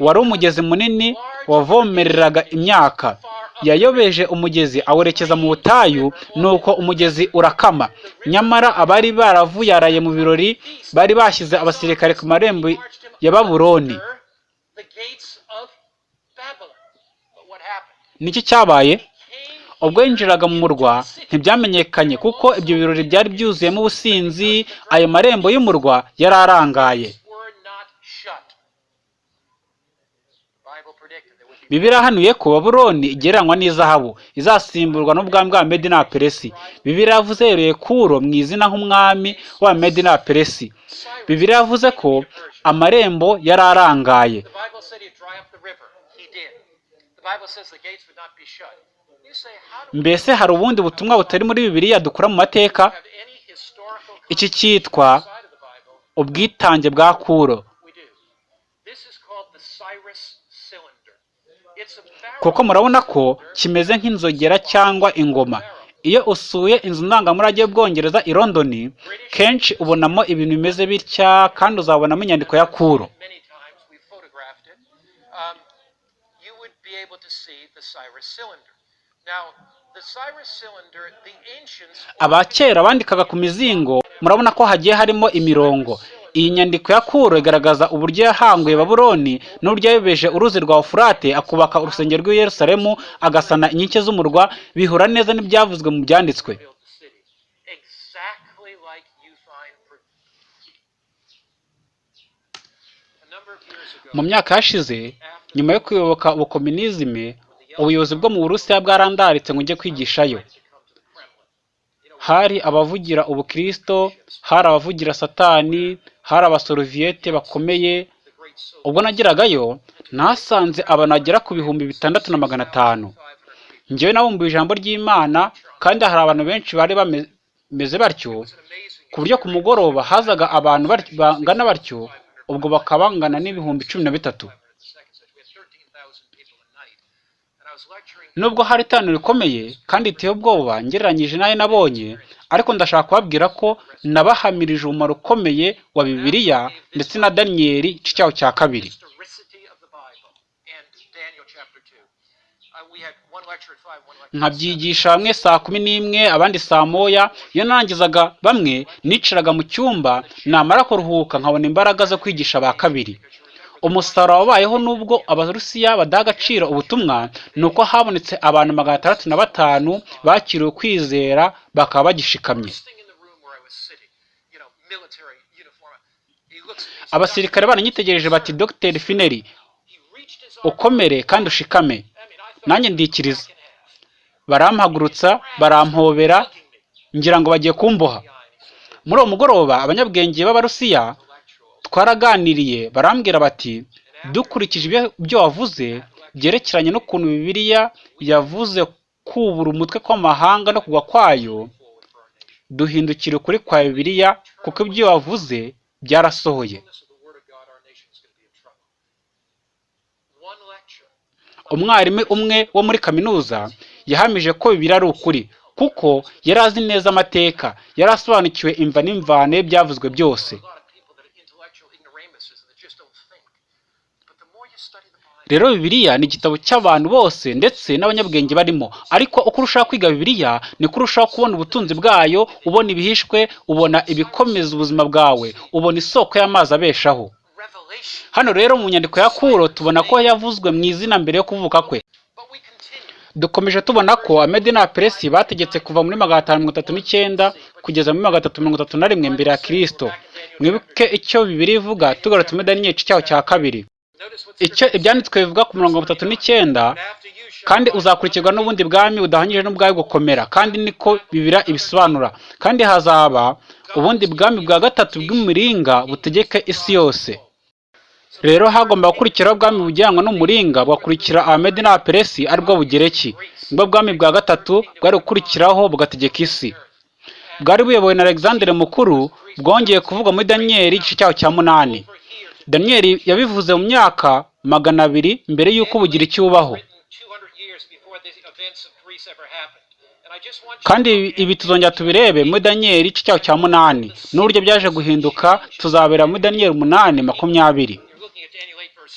Wari umugezi munini wavomereraga imyaka. Yayobeje umugezi awerekeza mu butayu nuko umugezi urakama. Nyamara abari baravuyaraye mu birori bari bashyize abasirikare ku marembo ya babuloni. Niki cyabaye? Ubwo yinjiraga mu murwa ntibyamenyekanye kuko ibyo birori byari byuzuyemo ubusinzi ayo marembo y'umurwa yari arangaye were not shut. The Bible predicted there would be bibiliya yahanuye ko babuloni igereranywa n'izahabu izasimburwa n'ubwami bwa medi na peresi bibiliya yavuze yereye kuro mu izina nk'umwami wa medi na peresi bibiliya yavuze ko amarembo yari arangaye. Mbese hari ubundi butumwa butari muri bibiliya dukura mu mateka? iki cyitwa ubwitange bwa kuro. Kuko murabona ko kimeze nk'inzogera cyangwa ingoma. Iyo usuye inzu ndangamurage y'ubwongereza i londoni kenshi ubonamo ibintu bimeze bitya kandi uzabonamo inyandiko ya kuro. Um, abakera bandikaga ku mizingo murabona ko hagiye harimo imirongo. Iyi nyandiko ya kuro igaragaza uburyo yahanguye babuloni n'uburyo yayobeje uruzi rwa ufurate akubaka urusengero rw'i yerusalemu agasana inkike z'umurwa bihura neza n'ibyavuzwe mu byanditswe. Mu myaka yashize nyuma yo kuyoboka ubukominizime ubuyobozi bwo mu burusiya bwarandaritse ngo ujye kwigishayo. Hari abavugira ubukristo hari abavugira satani hari abasoroviyete bakomeye ubwo nageragayo nahasanze abantu bagera ku bihumbi bitandatu na magana atanu 500 people. njyewe nabumbuye ijambo ry'imana kandi hari abantu benshi bari bame- bameze batyo ku buryo ku mugoroba hazaga abantu bangana batyo ubwo bakaba bangana n'ibihumbi cumi na bitatu in the second century. We had 13,000 people a night. And I was lecturing nubwo hari iteraniro rikomeye kandi riteye ubwoba ngereranyije n'ayo nabonye ariko ndashaka kubabwira ko nabahamirije umumaro ukomeye wa bibiliya ndetse na daniyeli igice cyaho cya kabiri historicity of the Bible and Daniel chapter 2. Uh, we had one lecture at 5, one lecture at 7. nkabyigisha bamwe saa kumi n'imwe abandi saa moya iyo narangizaga bamwe nicaraga mu cyumba namara kuruhuka nkabona imbaraga zo kwigisha ba kabiri umusaruro wabayeho n'ubwo abarusiya badaha agaciro ubutumwa ni uko habonetse abantu magana atandatu na batanu bakiriwe ukwizera bakaba bagishikamye. Abasirikare baranyitegereje bati dogiteri fineri ukomere kandi ushikame. Nanjye ndikiriza. Barampagurutsa barampobera ngira ngo bagiye kumboha. Muri uwo mugoroba abanyabwenge b'abarusiya. Twaraganiriye barambwira bati dukurikije ibyo- wavuze byerekeranye n'ukuntu bibiliya yavuze kubura umutwe kw'amahanga no kugwa kwayo duhindukira ukuri kwa bibiliya kuko ibyo wavuze byarasohoye. Umwarimu umwe wo muri kaminuza yahamije ko bibiliya ari ukuri kuko yari azi neza amateka yari asobanukiwe imva n'imvano byavuzwe byose A lot of people that are intellectual ignoramuses that just don't think. But the more you study the Bible, rero bibiliya ni igitabo cy'abantu bose ndetse n'abanyabwenge barimo. Ariko uko urushaho kwiga bibiliya niko urushaho kubona ubutunzi bwayo ubona ibihishwe ubona ibikomeza ubuzima bwawe ubona isoko y'amazi abeshaho. Hano rero mu nyandiko ya kuro tubona ko yavuzwe mu izina mbere yo kuvuka kwe. Dukomeje tubona ko amedi na peresi bategetse kuva muri magana atanu mirongo itatu n'icyenda kugeza muri magana atatu mirongo itatu na rimwe mbere ya kirisito mwibuke icyo bibiri ivuga tugarutse muri daniyeli igice cyaho cya kabiri. Ibyanditswe bivuga ku mirongo itatu n'icyenda kandi uzakurikirwa n'ubundi bwami budahanyije n'ubwawe gukomera kandi niko bibira ibisobanura. Kandi hazaba ubundi bwami bwa gatatu bw'umuringa butegeka isi yose. Rero hagomba gukurikiraho ubwami bujyanwa n'umuringa bugakurikira abamedi n'abaperesi ari bwo bugereki ni bwo bwami bwa gatatu bwari gukurikiraho bugategeka isi. Bwari buyobowe na alexandre mukuru bwongeye kuvugwa muri daniyeli igice cyaho cya munani. Daniyeli yabivuze mu myaka magana abiri mbere y'uko bugiriki bubaho Written 200 years before the events of Greece ever happened. And I just want you kandi ibi- tuzongera tubirebe muri daniyeli igice cyaho cya munani n'uburyo byaje guhinduka tuzabera muri daniyeli umunani makumyabiri You're looking at Daniel 8 verse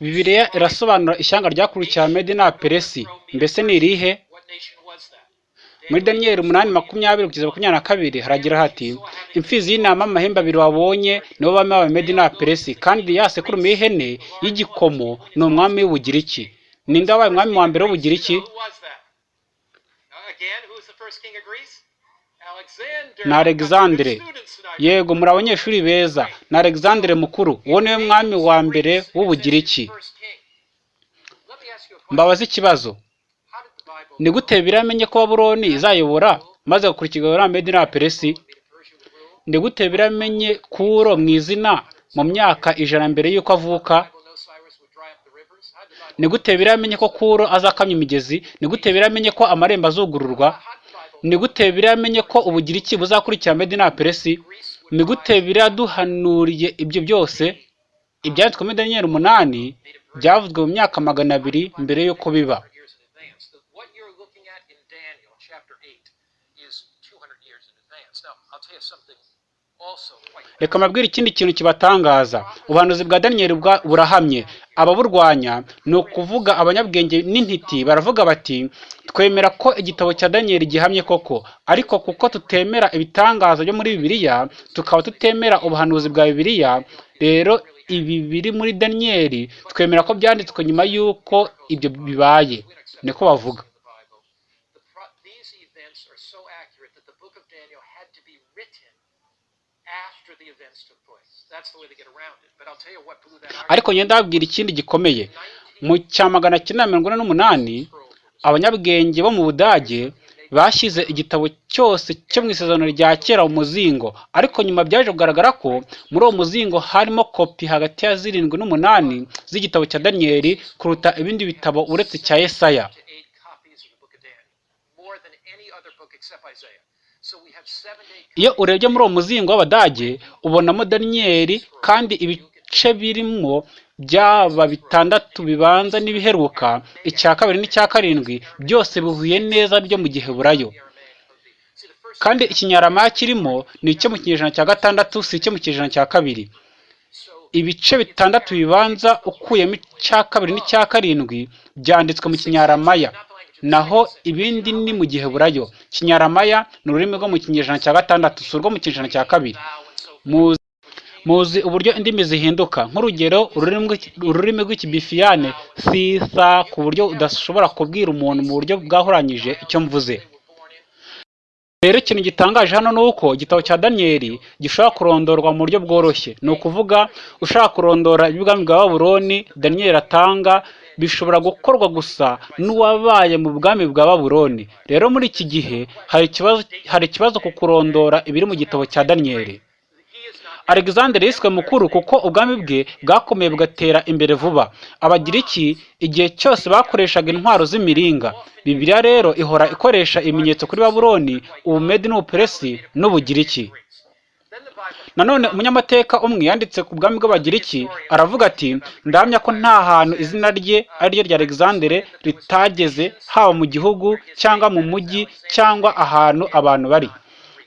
20. bibiliya irasobanura ishyanga ryakurikiye amedi n'aperesi mbese ni irihe What nation was that? Muri daniyeli umunani makumyabiri kugeza makumyabiri na kabiri haragira hati imfizi y'intama amahembe abiri wabonye nibo bami b'abamedi n'abaperesi kandi ya sekurume y'igikomo ni umwami w'ubugiriki. Ninde wabaye umwami wa mbere w'ubugiriki. Ni alexandre. Yego muri abanyeshuri beza. Ni alexandre mukuru. Uwo ni we mwami wa mbere w'ubugiriki. First king. Ni gute biramenye ko babuloni izayobora maze n'abaperesi Persia would rule? ni gute biramenye kuro mu izina mu myaka ijana mbere y'uko avuka? Ni gute biramenye ko kuro azakamya imigezi? Ni gute biramenye ko amarembo azugururwa? Ni gute biramenye ko ubugiriki buzakurikira medi n'abaperesi Greece would ni gute biraduhanuriye ibyo byose? Ibyanditswe muri daniyeli umunani byavuzwe mu myaka magana abiri mbere y'uko biba 200 years in advance. The, what you're looking at in Daniel chapter 8 is 200 years in advance. Now, I'll tell you something also quite reka mbabwire ikindi kintu kibatangaza. Ubuhanuzi bwa daniyeli burahamye. Ababurwanya ni ukuvuga abanyabwenge n'intiti. Baravuga bati twemera ko igitabo cya daniyeli gihamye koko. Ariko kuko tutemera ibitangaza byo muri bibiliya tukaba tutemera ubuhanuzi bwa bibiliya rero ibi biri muri daniyeli twemera ko byanditswe nyuma y'uko ibyo bibaye. Niko bavuga in the Bible. The pro- these events are so accurate that the book of Daniel had to be written after the events took place. That's the way they get around it. But I'll tell you what blew that argument. Ariko ngenda babwira ikindi gikomeye. Mu cya magana cyenda mirongo ine n'umunani abanyabwenge bo mu budage bashyize igitabo cyose cyo mu isezerano rya kera mu muzingo. Ariko nyuma byaje kugaragara ko muri uwo muzingo harimo kopi hagati ya zirindwi n'umunani z'igitabo cya daniyeli kuruta ibindi bitabo uretse cya yesaya to eight copies of the book of Daniel, more than any other book except Isaiah. So we have seven to eight iyo urebye muri uwo muzingo w'abadage ubonamo daniyeli kandi ibice birimo byaba bitandatu bibanza n'ibiheruka icya kabiri n'icya karindwi byose bihuye neza byo mu the first kandi ikinyarama kirimo ni icyo mu kinyejana cya gatandatu si icyo mu kinyejana cya kabiri. Ibice bitandatu bibanza ukuyemo icya kabiri n'icya karindwi byanditswe mu kinyaramaya naho ibindi ni mu giheburayo kinyaramaya ni ururimi rwo mu kinyejana cya gatandatu si urwo mu kinyejana cya kabiri. Muzi uburyo indimi zihinduka. Nk'urugero ururimi rw'iki- ururimi rw'ikibifiyane sisa ku buryo udashobora kubwira umuntu mu buryo bwahuranyije icyo mvuze. Rero ikintu gitangaje hano ni uko igitabo cya daniyeli gishobora kurondorwa mu buryo bworoshye. Ni ukuvuga ushaka kurondora iby'ubwami bwa babuloni daniyeli atanga bishobora gukorwa gusa n'uwabaye mu bwami bwa babuloni. Rero muri iki gihe hari ikibazo ku kurondora ibiri mu gitabo cya daniyeli alexander yiswe mukuru kuko ubwami bwe bwakomeye bugatera imbere vuba. Abagiriki igihe cyose bakoreshaga intwaro z'imiringa. Bibiliya rero ihora ikoresha ibimenyetso kuri babuloni ubumedi n'ubuperesi n'ubugiriki. Nanone umunyamateka umwe yanditse ku bwami bw'abagiriki aravuga ati ndahamya ko nta hantu izina rye ari ryo rya alexandere ritageze haba mu gihugu cyangwa mu mujyi cyangwa ahantu abantu bari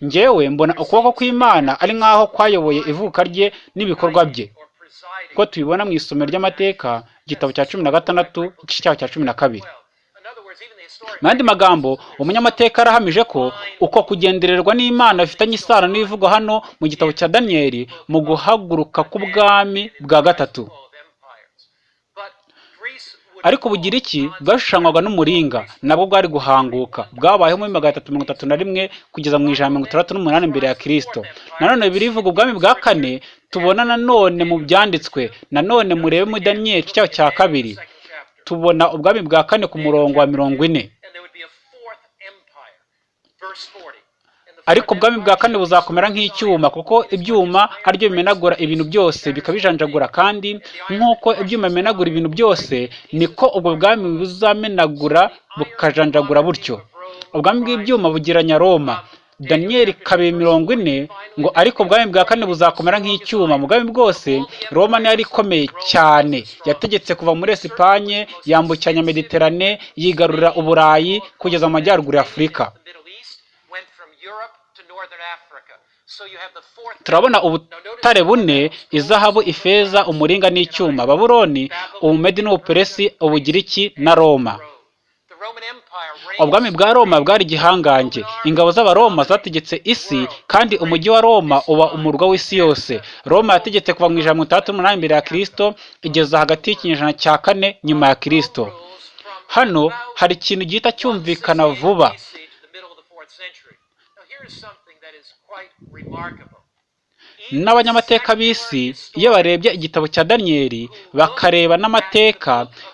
njyewe mbona ukuboko kw'imana ari nk'aho kwayoboye ivuka rye n'ibikorwa bye Or presiding. ko tubibona mu isomero ry'amateka igitabo cya cumi na gatandatu igice cyaho cya cumi na kabiri Well, in other words, even the historic. Mu yandi magambo umunyamateka arahamije ko uko kugendererwa n'imana bifitanye isano n'ibivugwa hano mu gitabo cya daniyeli mu guhaguruka k'ubwami bwa gatatu. Ariko ubugiriki bwashushanywaga n'umuringa nabwo bwari guhanguka. Bwabayeho muri magana atatu mirongo itatu na rimwe kugeza mu ijana mirongo itandatu n'umunani mbere ya kirisito nanone birivuga ubwami bwa kane tubona nanone mu byanditswe nanone murebe muri daniyeli cyaho cya kabiri. Tubona ubwami bwa kane ku murongo wa mirongo ine And there would be a fourth empire. Verse 40. And the ariko ubwami bwa kane buzakomera nk'icyuma kuko ibyuma ari byo bimenagura ibintu byose bikabijanjagura kandi nk'uko ibyuma bimenagura ibintu byose niko ubwo bwami buzamenagura bukajanjagura butyo. Ubwami bw'ibyuma bugiranya roma. Daniyeli kabiri mirongo ine ngo ariko ubwami bwa kane buzakomera nk'icyuma. Mu bwami bwose roma niyo yari ikomeye cyane. Yategetse kuva muri esipanye yambukiranya mediterane yigarurira uburayi kugeza mu majyaruguru ya afurika The Middle East went from Europe to northern Africa. So you have the fourth turabona ubutare bune izahabu ifeza umuringa n'icyuma. Babuloni ubumedi n'ubuperesi ubugiriki na roma. Ubwami bwa roma bwari igihangange ingabo z'abaroma zategetse isi kandi umujyi wa roma uba umurwa w'isi yose. Roma yategetse kuva mu ijana mirongo itandatu n'umunani mbere ya kirisito igeza hagati y'ikinyejana cya kane nyuma ya kirisito hano hari ikintu gihita cyumvikana vuba. N'abanyamateka b'isi iyo barebye igitabo cya daniyeli bakareba n'amateka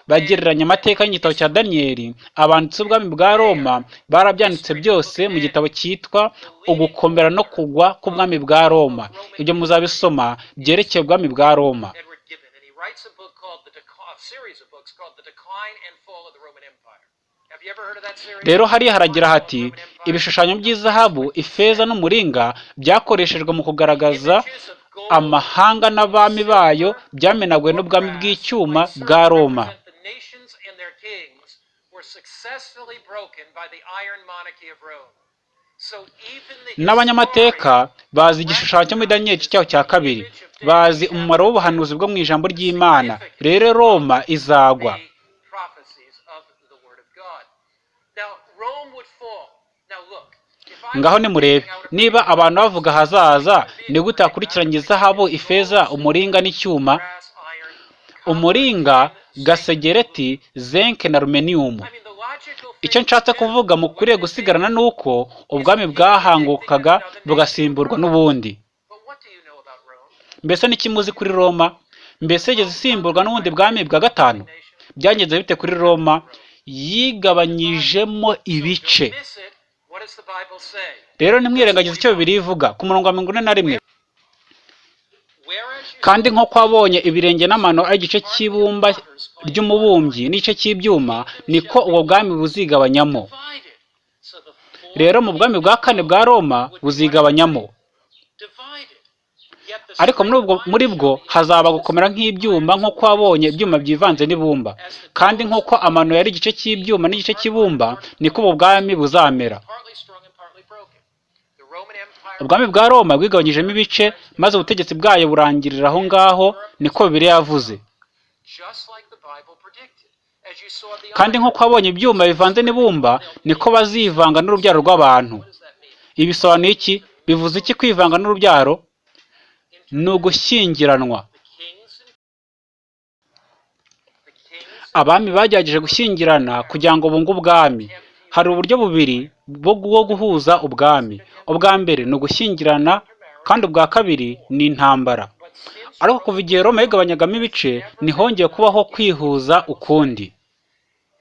bagereranya amateka y'igitabo cya daniyeli abanditsi b'ubwami bwa roma barabyanditse byose mu gitabo cyitwa ugukomera no kugwa k'ubwami bwa roma. Ibyo muzabisoma byerekeye ubwami bwa roma. Rero hariya haragira hati ibishushanyo by'izahabu ifeza n'umuringa byakoreshejwe mu kugaragaza amahanga n'abami bayo byamenaguwe n'ubwami bw'icyuma bwa roma. N'abanyamateka bazi igishushanyo cyo muri daniyeli cyaho cya kabiri. Bazi umumaro w'ubuhanuzi bwo mu ijambo ry'imana. Rero roma izagwa the prophecies of the Word of God. Now, Rome would fall. Now, look. if I ngaho nimurebe. Niba abantu bavuga ahazaza ni gute hakurikiranye izahabu ifeza umuringa n'icyuma. Umuringa gasegereti zenke na rumeniyumu icyo nshatse kuvuga mukwiriye gusigarana ni uko ubwami bwahangukaga bugasimburwa n'ubundi. Mbese n'iki muzi kuri roma? Mbese yigeze isimburwa n'ubundi bwami bwa gatanu? Byagenze bite kuri roma? Yigabanyijemo ibice. Rero ntimwirengagize icyo bibiri ivuga. Ku murongo wa mirongo ine na rimwe. Kandi nk'uko wabonye ibirenge n'amano ari igice cy'ibumba ry'umubumbyi n'igice cy'ibyuma niko ubwo bwami buzigabanyamo. Rero mu bwami bwa kane bwa roma buzigabanyamo. Ariko muri bwo hazaba gukomera nk'ibyuma nk'uko wabonye ibyuma byivanze n'ibumba. Kandi nk'uko amano yari igice cy'ibyuma n'igice cy'ibumba niko ubu bwami buzamera. Ubwami bwa roma bwigabanyijemo ibice maze ubutegetsi bwayo burangirira aho ngaho niko bibiliya yavuze. Kandi nk'uko wabonye ibyuma bivanze n'ibumba niko bazivanga n'urubyaro rw'abantu. What does that mean? ibi bisobanuye iki? Bivuze iki kwivanga n'urubyaro? Ni ugushyingiranwa. Abami bagerageje gushyingirana kugira ngo bunge ubwami. Hari uburyo bubiri bwo guhuza ubwami. Ubwa mbere ni ugushyingirana kandi ubwa kabiri ni intambara. Ariko kuva igihe roma yigabanyagamo ibice ntihongeye kubaho kwihuza ukundi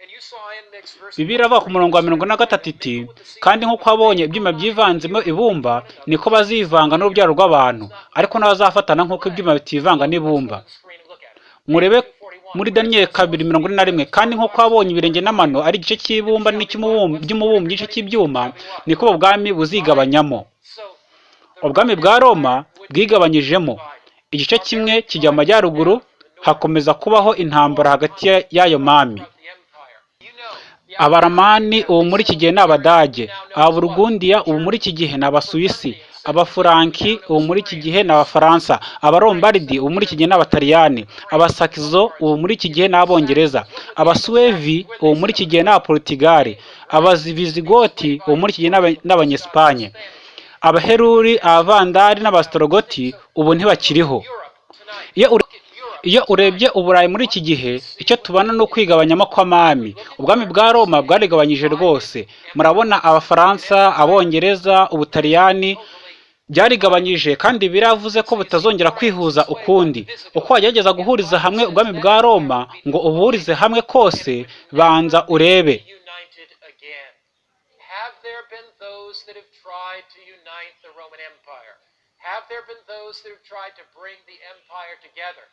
and you saw in next verse bibiri ava ku murongo wa mirongo na gatatu iti kandi nk'uko wabonye ibyuma byivanzemo ibumba niko bazivanga n'urubyaro rw'abantu ariko n'abazafatana nk'uko ibyuma bitivanga n'ibumba. Murebe muri daniyeli kabiri mirongo ine na rimwe kandi nk'uko wabonye ibirenge n'amano ari igice cy'ibumba n'icy'umubumbyi n'igice cy'ibyuma niko ubu bwami buzigabanyamo. Ubwami bwa roma bwigabanyijemo. Igice kimwe kijya mu majyaruguru hakomeza kubaho intambara hagati ya- y'ayo mami of the empire. You know, the abaramani ubu muri iki gihe ni abadage. Ababurgundiya ubu muri iki gihe ni abasuwisi. Abafuranki ubu muri iki gihe ni abafaransa. Abarombaridi ubu muri iki gihe ni abataliyani. Abasakizo ubu muri iki gihe ni abongereza. Abasuwevi ubu muri iki gihe ni abaporutigali abazivizigoti ubu muri iki gihe ni aba- ni abanyesipanye abaheruri abavandari n'abasitorogoti ubu ntibakiriho. Iyo urebye uburayi muri iki gihe icyo tubona ni ukwigabanyamo kw'amami ubwami bwa roma bwarigabanyije rwose murabona abafaransa abongereza ubutaliyani byarigabanyije kandi biravuze ko butazongera kwihuza ukundi uko wagerageza guhuriza hamwe ubwami bwa roma ngo ubuhurize hamwe kose banza urebe. Have there been those that have tried to bring the empire together?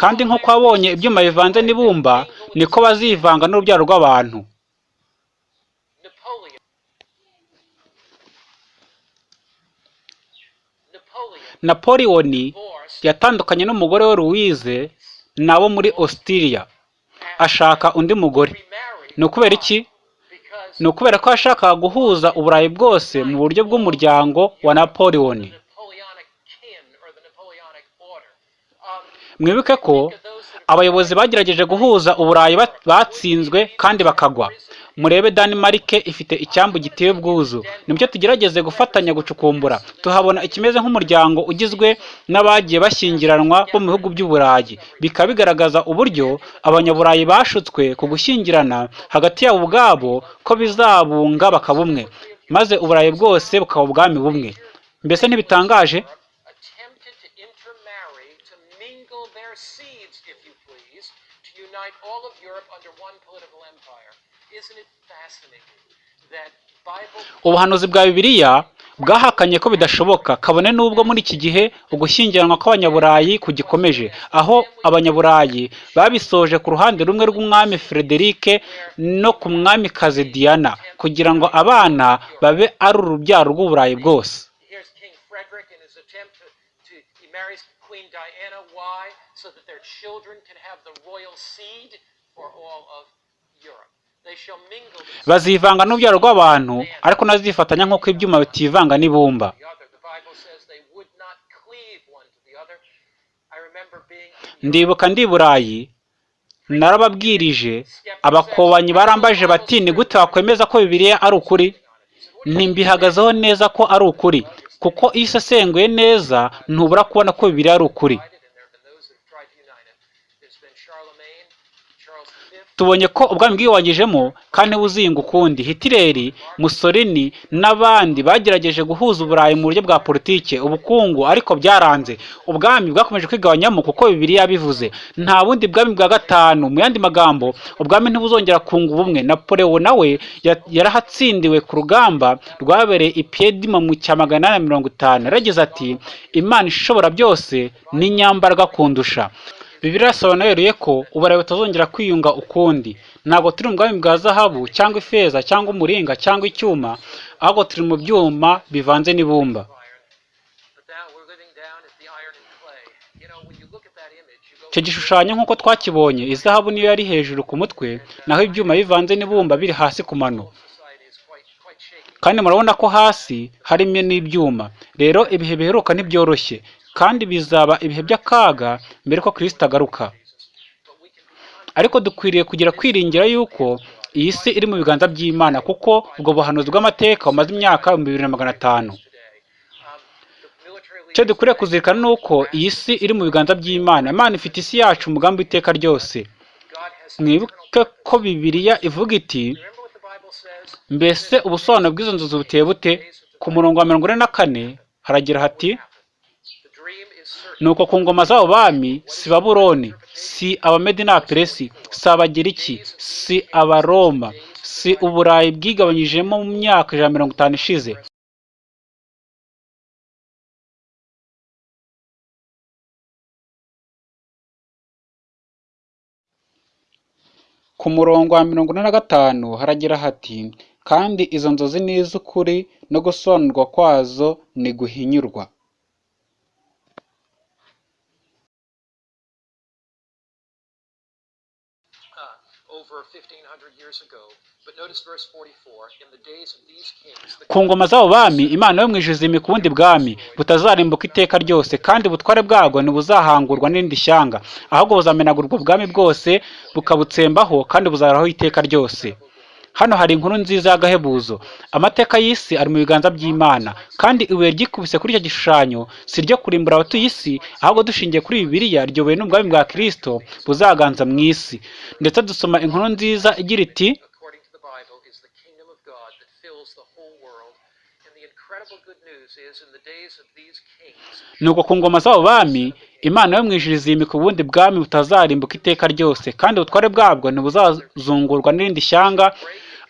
Kandi nk'uko wabonye ibyuma bivanze n'ibumba niko bazivanga n'urubyaro rw'abantu. Napoleon. Napoleon napoleoni yatandukanye n'umugore we louise nabo muri australia. Ashaka undi mugore. Ni ukubera iki? Ni ukubera ko yashakaga guhuza uburayi bwose mu buryo bw'umuryango wa napoleoni mwibuke ko abayobozi bagerageje guhuza uburayi bat- batsinzwe kandi bakagwa. Murebe danimarike ifite icyambu giteye ubwuzu. Nibyo tugerageze gufatanya gucukumbura. Tuhabona ikimeze nk'umuryango ugizwe n'abagiye bashyingiranwa bo mu bihugu by'uburayi. Bikaba bigaragaza uburyo abanyaburayi bashutswe ku gushyingirana hagati yabo ubwabo ko bizabunga bakaba umwe maze uburayi bwose bukaba ubwami bumwe. Mbese ntibitangaje attempted to intermarry, to mingle their seeds, if you please, unite all of Europe under one political empire. Isn't it fascinating that Bible ubuhanuzi bwa bibiliya bwahakanye ko bidashoboka kabone n'ubwo muri iki gihe ugushyingiranwa kw'abanyaburayi kugikomeje. Aho abanyaburayi babisoje ku ruhande rumwe rw'umwami frederic no ku mwamikazi diana kugira ngo abana babe ari urubyaro rw'uburayi bwose. So that their children can have the royal seed for all of Europe. They shall mingle themselves bazivanga n'urubyaro rw'abantu ariko nazifatanya nk'uko ibyuma bitivanga n'ibumba. Ndibuka ndi burayi narababwirije abakobanyi barambaje bati ni gute wakwemeza ko bibiliya ari ukuri? Ntimbihagazeho neza ko ari ukuri kuko iyo usesenguye neza ntubura kubona ko bibiliya ari ukuri divided, and there have been those that have tried to unite it. There's been Charlemagne, Charles V, tubonye ko ubwami bwiyongejemo kandi buzinga ukundi. Hitireri musolini n'abandi bagerageje guhuza uburayi mu buryo bwa politike ubukungu ariko byaranze. Ubwami bwakomeje kwigabanyamo kuko bibiliya bivuze nta bundi bwami bwa gatanu mu yandi magambo ubwami ntibuzongera kunga ubumwe. Napoleon nawe ya- yarahatsindiwe ku rugamba rwabereye i mu cya magana inani na mirongo itanu. Yaragize ati imana ishobora byose ni nyambaraga kundusha. Bibiliya yasobanuye ko uburayi butazongera kwiyunga ukundi. Ntabwo turi mu bwami bwa zahabu cyangwa ifeza cyangwa umuringa cyangwa icyuma ahubwo turi mu byuma bivanze n'ibumba. Icyo gishushanyo nk'uko twakibonye izahabu niyo yari hejuru ku mutwe naho ibyuma bivanze n'ibumba biri hasi ku mano. Kandi murabona ko hasi harimo n'ibyuma. Rero ibihe biheruka ntibyoroshye. Kandi bizaba ibihe by'akaga mbere ko kirisita agaruka. Ariko dukwiriye kugira kwiringira yuko iyi si iri mu biganza by'imana kuko ubwo buhanuzi bw'amateka bumaze imyaka ibihumbi bibiri na magana atanu. Icyo dukwiriye kuzirikana ni uko iyi si iri mu biganza by'imana. Imana ifite isi yacu umugambi w'iteka ryose. Mwibuke ko bibiliya ivuga iti mbese ubusobanuro bw'izo nzozi buteye bute? Ku murongo wa mirongo ine na kane haragira hati nuko ku ngoma z'abo bami si babuloni si abamedi n'abaperesi si abagiriki si abaroma si uburayi bwigabanyijemo mu myaka ijana na mirongo itanu ishize. Ku murongo wa mirongo ine na gatanu haragira hati kandi izo nzozi ni iz'ukuri no gusobanurwa kwazo ni guhinyurwa. 1500 years ago. But notice verse 44. In the days of these kings, ku ngoma z'abo bami imana yo mu ijuru izima ubundi bwami butazarimbuka iteka ryose kandi ubutware bwabwo ntibuzahangurwa n'irindi shyanga ahubwo buzamenagurwa ubwami bwose bukabutsembaho kandi buzahoraho iteka ryose hano hari inkuru nziza y'agahebuzo. Amateka y'isi ari mu biganza by'imana. Kandi ibuye ryikubise kuri icyo gishushanyo si ryo kurimbura abatuye isi ahubwo dushingiye kuri bibiliya ryobowe n'ubwami bwa kristo buzaganza mu isi. Ndetse dusoma inkuru nziza igira iti nuko ku ngoma z'abo bami imana yo mu ijuru izimika ubundi bwami butazarimbuka iteka ryose. Kandi ubutware bwabwo ntibuzazungurwa n'irindi shyanga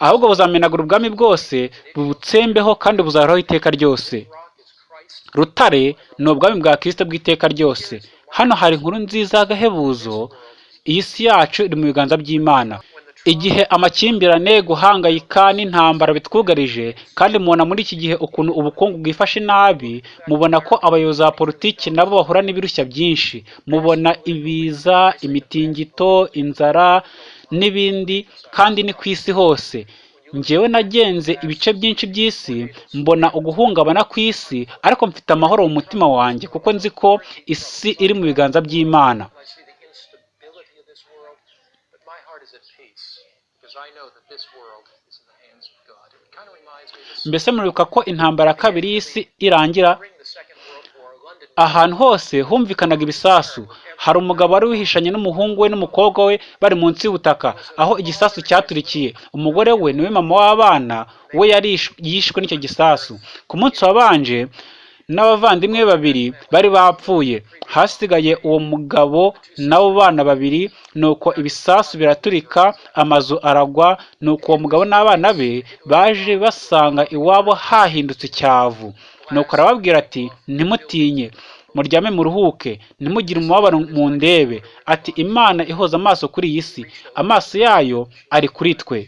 ahubwo buzamenagura ubwami bwose bubutsembeho kandi buzahoraho iteka ryose. Rutare ni ubwami bwa kristo bw'iteka ryose. Hano hari inkuru nziza y'agahebuzo iyi si yacu iri mu biganza by'imana. Igihe amakimbirane guhangayika n'intambara bitwugarije kandi mubona muri iki gihe ukuntu ubukungu bwifashe nabi mubona ko abayobozi ba politiki nabo bahura n'ibirushya byinshi. Mubona ibiza imitingito inzara n'ibindi kandi ni ku isi hose. Njyewe nagenze ibice byinshi by'isi mbona uguhungabana ku isi ariko mfite amahoro mu mutima wanjye kuko nzi ko isi iri mu biganza by'imana. Mbese muribuka ko intambara ya kabiri y'isi irangira during the Second World War, London ahantu hose humvikanaga ibisasu. Hari umugabo wari wihishanye n'umuhungu we n'umukobwa we bari munsi y'ubutaka aho igisasu cyaturikiye. Umugore we ni we mama w'abana we yari yishwe n'icyo gisasu. Ku munsi wabanje n'abavandimwe babiri bari bapfuye. Hasigaye uwo mugabo n'abo bana babiri nuko ibisasu biraturika amazu aragwa nuko uwo mugabo n'abana be baje basanga iwabo hahindutse icyavu nuko arababwira ati ntimutinye muryame muruhuke ntimugire umubabaro mu ndebe. Ati imana ihoza amaso kuri iyi si amaso yayo ari kuri twe.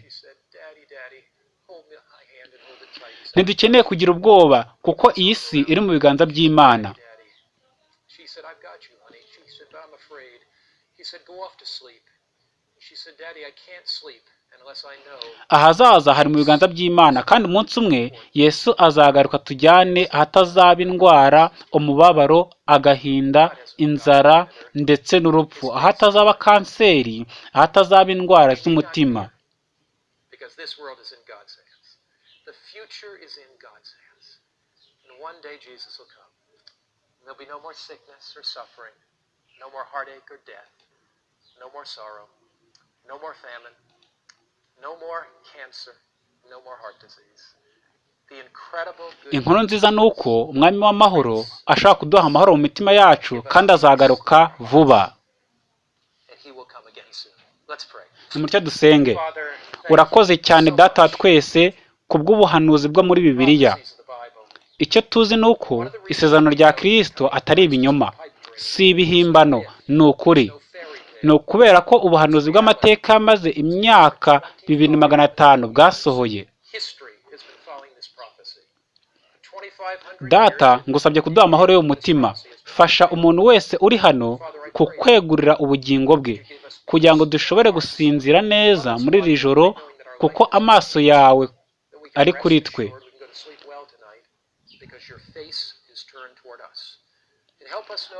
Ntidukeneye kugira ubwoba kuko iyi si iri mu biganza by'imana. Said, Daddy, I can't sleep. Ahazaza hari mu biganza by'imana kandi umunsi umwe yesu azagaruka tujyane ahatazaba indwara umubabaro agahinda inzara ndetse n'urupfu. Ahatazaba kanseri ahatazaba indwara z'umutima no more heartache or death, no more sorrow, no more famine, inkuru nziza ni uko umwami w'amahoro ashaka kuduha amahoro mu mitima yacu kandi azagaruka vuba. nimutyo dusenge. Urakoze cyane data wa twese ku bw'ubuhanuzi bwo muri bibiliya. Icyo tuzi ni uko isezerano rya kirisito atari ibinyoma. si ibihimbano ni ukuri. Ni ukubera ko ubuhanuzi bw'amateka yamaze imyaka bibiri na magana atanu bwasohoye History has been following this prophecy. For 2,500 data ngusabye kuduha amahoro yo mu mutima fasha umuntu wese uri hano kukwegurira ubugingo bwe kugira ngo dushobore gusinzira neza muri iri joro kuko amaso yawe ari kuri twe.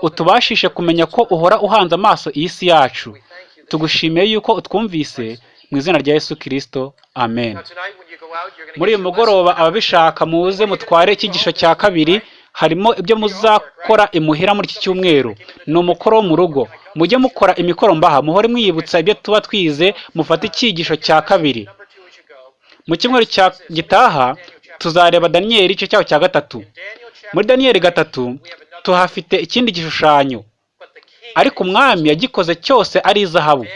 Utubashishe kumenya ko uhora uhanze amaso iyi si yacu. Tugushimiye yuko utwumvise mu izina rya yesu kirisito amen. Muri uyu mugoroba ababishaka muze mutware icyigisho cya kabiri harimo ibyo muzakora imuhira muri iki cyumweru. Ni umukoro wo mu rugo. Mujye mukora imikoro mbaha. Muhore mwiyibutsa ibyo tuba twize mufate icyigisho cya kabiri. Mu cyumweru gitaha tuzareba daniyeli igice cyaho cya gatatu. Muri daniyeli gatatu tuhafite ikindi gishushanyo. Ariko umwami yagikoze cyose ari izahabu.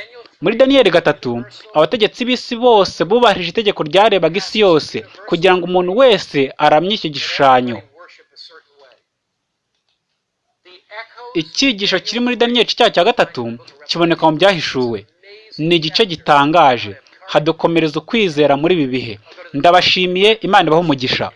Muri daniyeli gatatu abategetsi b'isi bose bubahirije itegeko ryarebaga isi yose kugira ngo umuntu wese aramye icyo gishushanyo. Icyigisho kiri muri daniyeli cyaha cya gatatu kiboneka mu byahishuwe. Ni igice gitangaje. Hadukomereza ukwizera muri ibi bihe. Ndabashimiye imana ibahe umugisha.